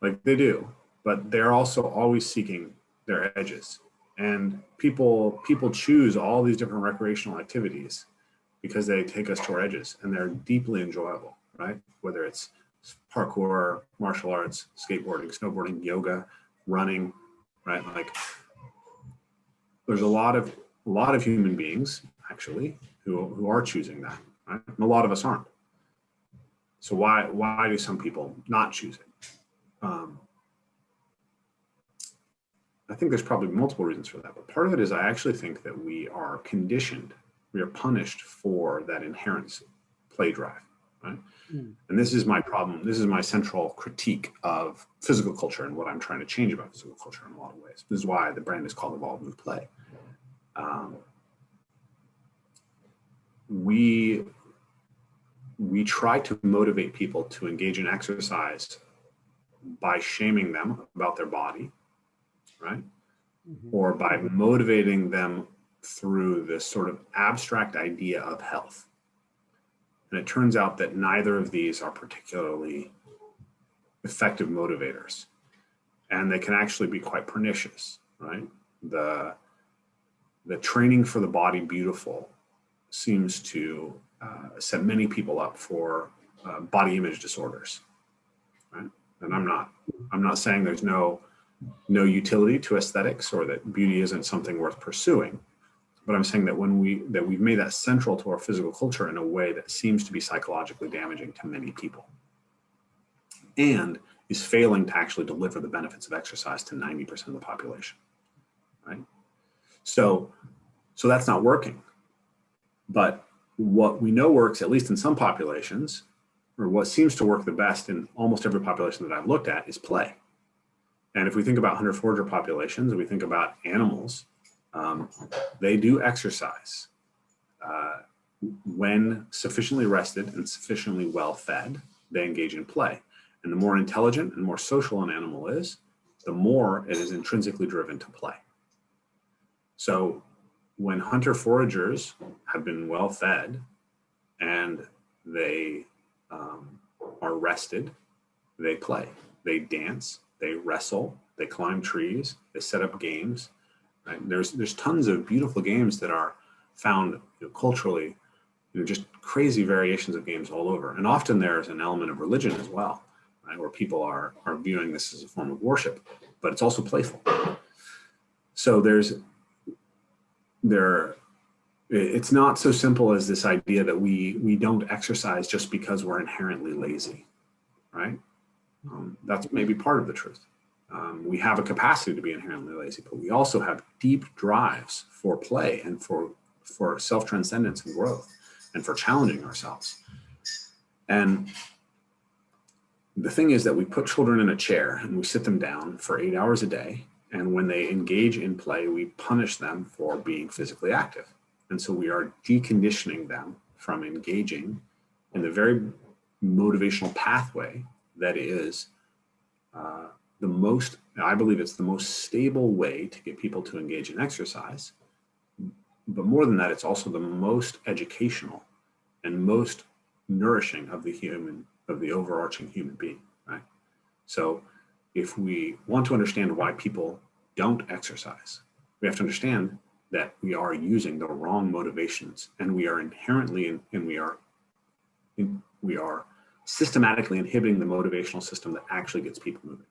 Like they do, but they're also always seeking their edges. And people people choose all these different recreational activities because they take us to our edges and they're deeply enjoyable, right? Whether it's parkour, martial arts, skateboarding, snowboarding, yoga, running, right? Like there's a lot of a lot of human beings actually who, who are choosing that, right? And a lot of us aren't. So why why do some people not choose it? Um, I think there's probably multiple reasons for that, but part of it is I actually think that we are conditioned, we are punished for that inherent play drive, right? Mm. And this is my problem. This is my central critique of physical culture and what I'm trying to change about physical culture in a lot of ways. This is why the brand is called Evolve Move Play. Um, we we try to motivate people to engage in exercise by shaming them about their body, right? Mm -hmm. Or by motivating them through this sort of abstract idea of health. And it turns out that neither of these are particularly effective motivators. And they can actually be quite pernicious, right? The, the training for the body beautiful seems to uh, set many people up for uh, body image disorders. Right? And I'm not, I'm not saying there's no, no utility to aesthetics or that beauty isn't something worth pursuing. But I'm saying that when we, that we've made that central to our physical culture in a way that seems to be psychologically damaging to many people. And is failing to actually deliver the benefits of exercise to 90% of the population, right? So, so that's not working. But what we know works, at least in some populations, or what seems to work the best in almost every population that I've looked at is play. And if we think about hunter-forager populations, and we think about animals, um, they do exercise. Uh, when sufficiently rested and sufficiently well fed, they engage in play. And the more intelligent and more social an animal is, the more it is intrinsically driven to play. So when hunter foragers have been well fed and they um, are rested, they play, they dance, they wrestle, they climb trees, they set up games. Right? There's there's tons of beautiful games that are found you know, culturally, you know, just crazy variations of games all over. And often there's an element of religion as well, right? Where people are are viewing this as a form of worship, but it's also playful. So there's there it's not so simple as this idea that we we don't exercise just because we're inherently lazy right? Um, that's maybe part of the truth. Um, we have a capacity to be inherently lazy but we also have deep drives for play and for for self-transcendence and growth and for challenging ourselves. And the thing is that we put children in a chair and we sit them down for eight hours a day and when they engage in play, we punish them for being physically active. And so we are deconditioning them from engaging in the very motivational pathway that is uh, the most, I believe it's the most stable way to get people to engage in exercise. But more than that, it's also the most educational and most nourishing of the human, of the overarching human being, right? So if we want to understand why people don't exercise, we have to understand that we are using the wrong motivations and we are inherently in, and we are in, we are systematically inhibiting the motivational system that actually gets people moving.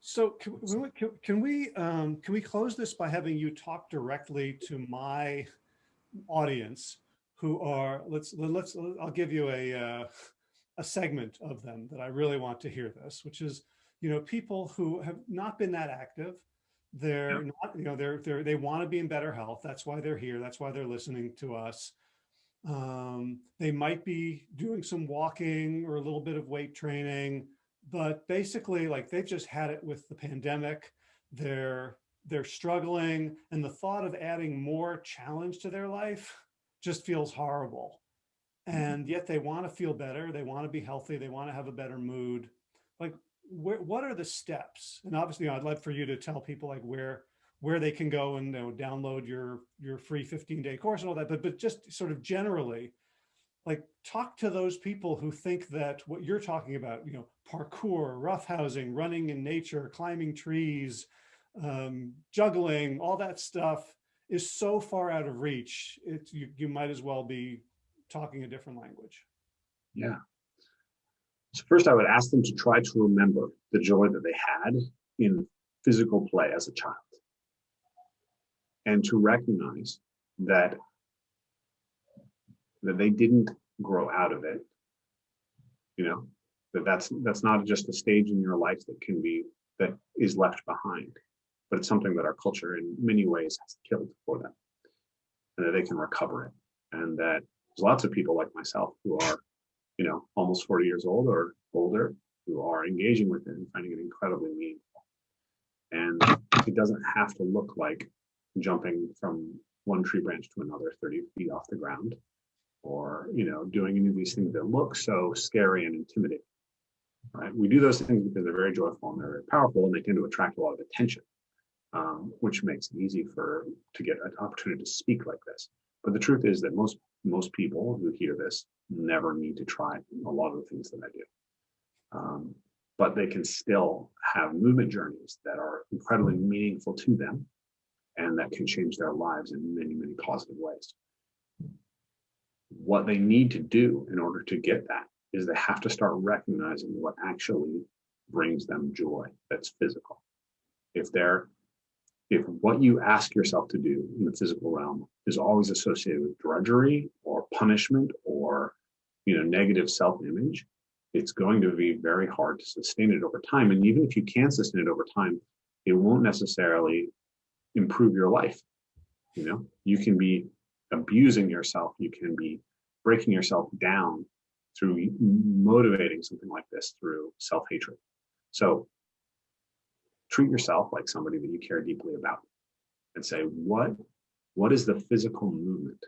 So can, can, can we um, can we close this by having you talk directly to my audience who are let's let's I'll give you a uh, a segment of them that I really want to hear this, which is, you know, people who have not been that active. They're not, you know, they're, they're, they want to be in better health. That's why they're here. That's why they're listening to us. Um, they might be doing some walking or a little bit of weight training, but basically like they've just had it with the pandemic. They're, they're struggling and the thought of adding more challenge to their life just feels horrible. Mm-hmm. and yet they want to feel better. They want to be healthy. They want to have a better mood. Like, wh what are the steps? And obviously, you know, I'd love for you to tell people like where where they can go and you know, download your your free 15 day course and all that. But but just sort of generally, like talk to those people who think that what you're talking about, you know, parkour, roughhousing, running in nature, climbing trees, um, juggling, all that stuff is so far out of reach. It's you, you might as well be talking a different language. Yeah. So first I would ask them to try to remember the joy that they had in physical play as a child. And to recognize that, that they didn't grow out of it. You know, that that's, that's not just a stage in your life that can be, that is left behind, but it's something that our culture in many ways has killed for them and that they can recover it. And that there's lots of people like myself who are, you know, almost 40 years old or older who are engaging with it and finding it incredibly meaningful. And it doesn't have to look like jumping from one tree branch to another 30 feet off the ground or, you know, doing any of these things that look so scary and intimidating. Right? We do those things because they're very joyful and they're very powerful and they tend to attract a lot of attention, um, which makes it easy for to get an opportunity to speak like this. But the truth is that most most people who hear this never need to try a lot of the things that I do. Um, but they can still have movement journeys that are incredibly meaningful to them and that can change their lives in many, many positive ways. What they need to do in order to get that is they have to start recognizing what actually brings them joy that's physical. If they're if what you ask yourself to do in the physical realm is always associated with drudgery or punishment or you know negative self-image it's going to be very hard to sustain it over time. And even if you can sustain it over time it won't necessarily improve your life. You know you can be abusing yourself. You can be breaking yourself down through motivating something like this through self-hatred. So treat yourself like somebody that you care deeply about and say, what, what is the physical movement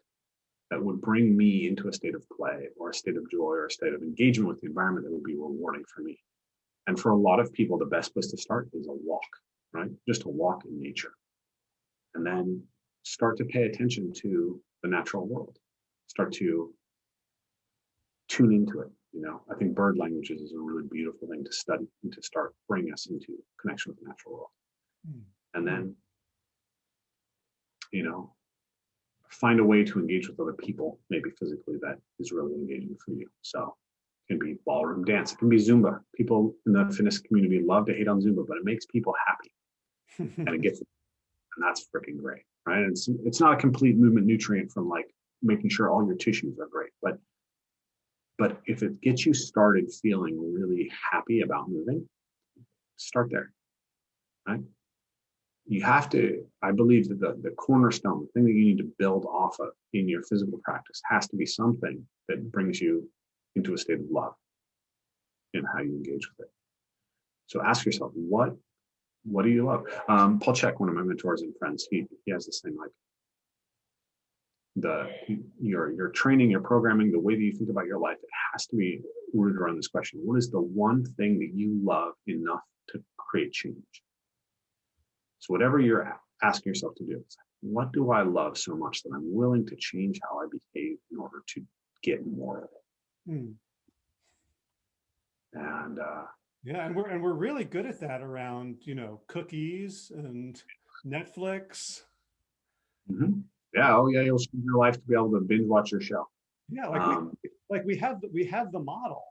that would bring me into a state of play or a state of joy or a state of engagement with the environment that would be rewarding for me? And for a lot of people, the best place to start is a walk, right? Just a walk in nature. And then start to pay attention to the natural world. Start to tune into it. You know, I think bird languages is a really beautiful thing to study and to start bring us into connection with the natural world. Hmm. And then, you know, find a way to engage with other people, maybe physically, that is really engaging for you. So it can be ballroom dance, it can be Zumba. People in the fitness community love to hate on Zumba, but it makes people happy and it gets, and that's freaking great, right? And it's it's not a complete movement nutrient from like making sure all your tissues are great, but but if it gets you started feeling really happy about moving, start there, right? You have to, I believe that the, the cornerstone, the thing that you need to build off of in your physical practice has to be something that brings you into a state of love and how you engage with it. So ask yourself, what what do you love? Um, Paul Chek, one of my mentors and friends, he he has this thing like the your your training, your programming, the way that you think about your life, it has to be rooted around this question: What is the one thing that you love enough to create change? So whatever you're asking yourself to do, what do I love so much that I'm willing to change how I behave in order to get more of it? Hmm. And uh, Yeah, and we're and we're really good at that around, you know, cookies and Netflix. mhm. Yeah, oh yeah, you'll spend your life to be able to binge watch your show. Yeah, like Um, we, like we have the, we have the model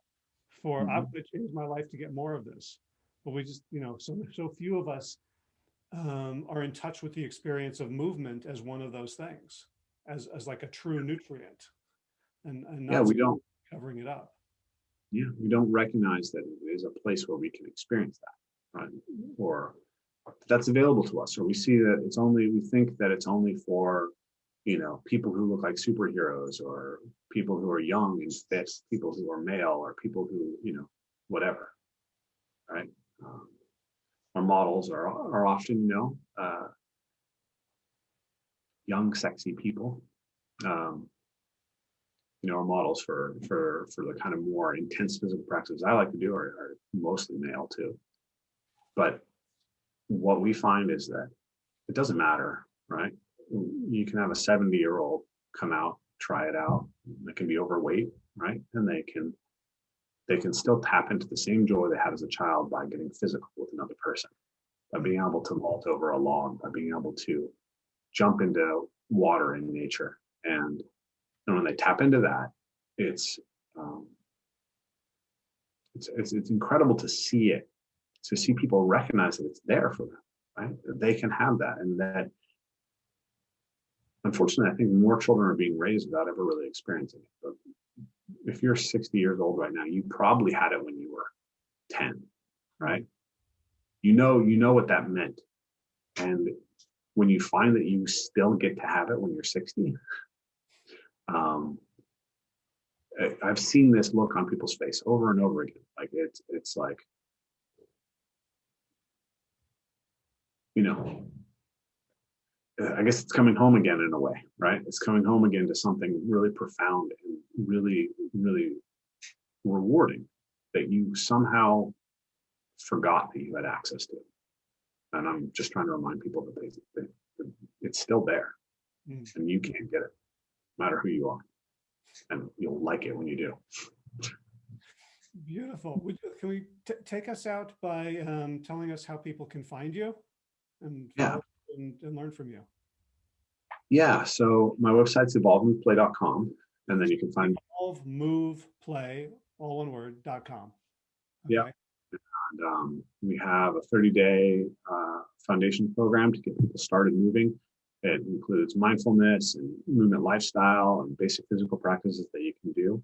for I'm Mhm. going to change my life to get more of this, but we just you know so so few of us um, are in touch with the experience of movement as one of those things, as as like a true nutrient, and and yeah, we don't. covering it up. yeah, we don't recognize that there's a place where we can experience that, right? Or that's available to us, or we see that it's only, we think that it's only for, you know, people who look like superheroes, or people who are young and fit, people who are male, or people who, you know, whatever, right? Um, our models are are often, you know, uh, young, sexy people. Um, you know, our models for for for the kind of more intense physical practices I like to do are, are mostly male too. But what we find is that it doesn't matter, right? You can have a 70 year old come out, try it out. They can be overweight, right? And they can they can still tap into the same joy they had as a child by getting physical with another person, by being able to vault over a log, by being able to jump into water in nature and and when they tap into that, it's um, it's, it's it's incredible to see it, to see people recognize that it's there for them, right? That they can have that, and that unfortunately, I think more children are being raised without ever really experiencing it. But if you're 60 years old right now, you probably had it when you were 10, right? You know, you know what that meant, and when you find that you still get to have it when you're 60 um, I've seen this look on people's face over and over again. Like it's it's like, you know, I guess it's coming home again in a way, right? It's coming home again to something really profound and really, really rewarding that you somehow forgot that you had access to. And I'm just trying to remind people that, they, that that it's still there Mm. and you can't get it no matter who you are. And you'll like it when you do. Beautiful. Would you, can we t- take us out by um, telling us how people can find you and Yeah. And, and learn from you? Yeah. So my website's evolvemoveplay.com. And then you can find, Evolve, move, play, all one word, dot com. Yeah. And, um, we have a 30 day uh, foundation program to get people started moving. It includes mindfulness and movement lifestyle and basic physical practices that you can do.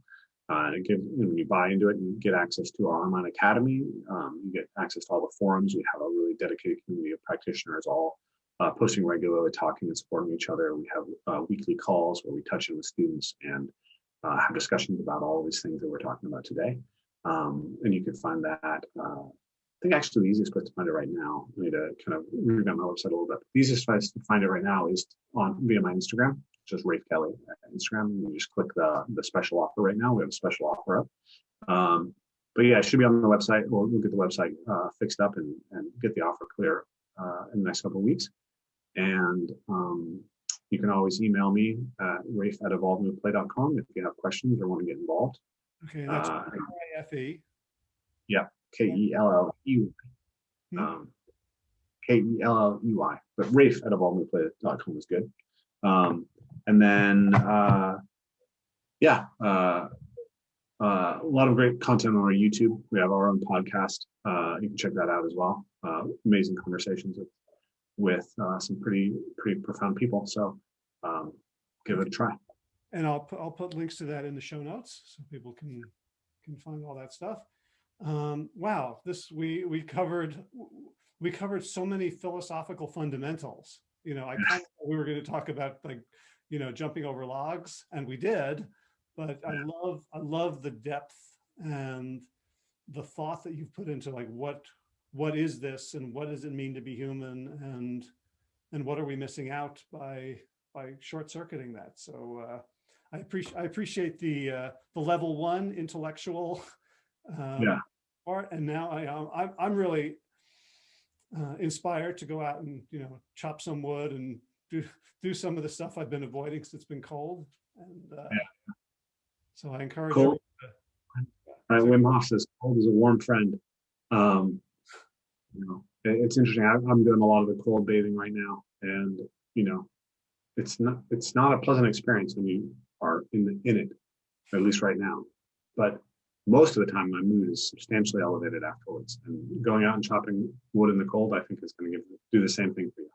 Uh, and it gives, you know, when you buy into it, you get access to our online academy. Um, you get access to all the forums. We have a really dedicated community of practitioners all uh, posting regularly, talking and supporting each other. We have uh, weekly calls where we touch in with students and uh, have discussions about all these things that we're talking about today. Um, and you can find that. Uh, I think actually the easiest place to find it right now, I need to kind of revamp my website a little bit. The easiest place to find it right now is on via my Instagram, just Rafe Kelley Instagram. You just click the the special offer right now. We have a special offer up. Um, but yeah, it should be on the website. We'll, we'll get the website uh, fixed up and, and get the offer clear uh, in the next couple of weeks. And um, you can always email me at Rafe at rafe@evolvingwithplay.com if you have questions or want to get involved. Okay, that's Uh, R-A-F-E. K E L L E Hmm. um, K E L L E Y, but Rafe at evolvingwithplay.com is good. Um, and then, uh, yeah, uh, uh, a lot of great content on our YouTube. We have our own podcast. Uh, you can check that out as well. Uh, amazing conversations with, with uh, some pretty pretty profound people. So um, give it a try. And I'll, put I'll put links to that in the show notes so people can, can find all that stuff. Um, wow, this, we, we covered, we covered so many philosophical fundamentals. You know, I kind of, we were going to talk about like, you know, jumping over logs and we did, but I love, I love the depth and the thought that you've put into like, what, what is this and what does it mean to be human and, and what are we missing out by, by short circuiting that? So, uh, I appreciate, I appreciate the, uh, the level one intellectual, um, Yeah. part. And now I, um, I'm, I'm really, uh, inspired to go out and, you know, chop some wood and do, do some of the stuff I've been avoiding since it's been cold. And, uh, so I encourage. Cold. everyone Uh, Wim Hof says, cold is a warm friend. Um, you know, it's interesting. I'm doing a lot of the cold bathing right now, and you know, it's not it's not a pleasant experience when you are in the in it, at least right now. But most of the time, my mood is substantially elevated afterwards. And going out and chopping wood in the cold, I think, is going to give do the same thing for you.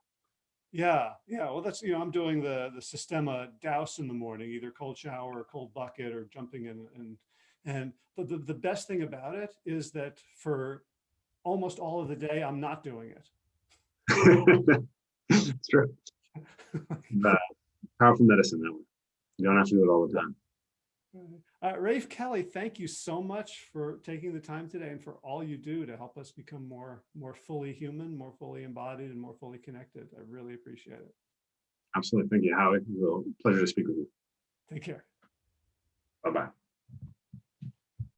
Yeah, yeah. Well, that's, you know, I'm doing the, the Systema douse in the morning, either cold shower or cold bucket or jumping in and, and the, the, the best thing about it is that for almost all of the day, I'm not doing it. it's true. But powerful medicine that one. You don't have to do it all the time. Uh, Rafe Kelley, thank you so much for taking the time today and for all you do to help us become more, more fully human, more fully embodied and more fully connected. I really appreciate it. Absolutely. Thank you, Howie. It was a pleasure to speak with you. Take care. Bye bye.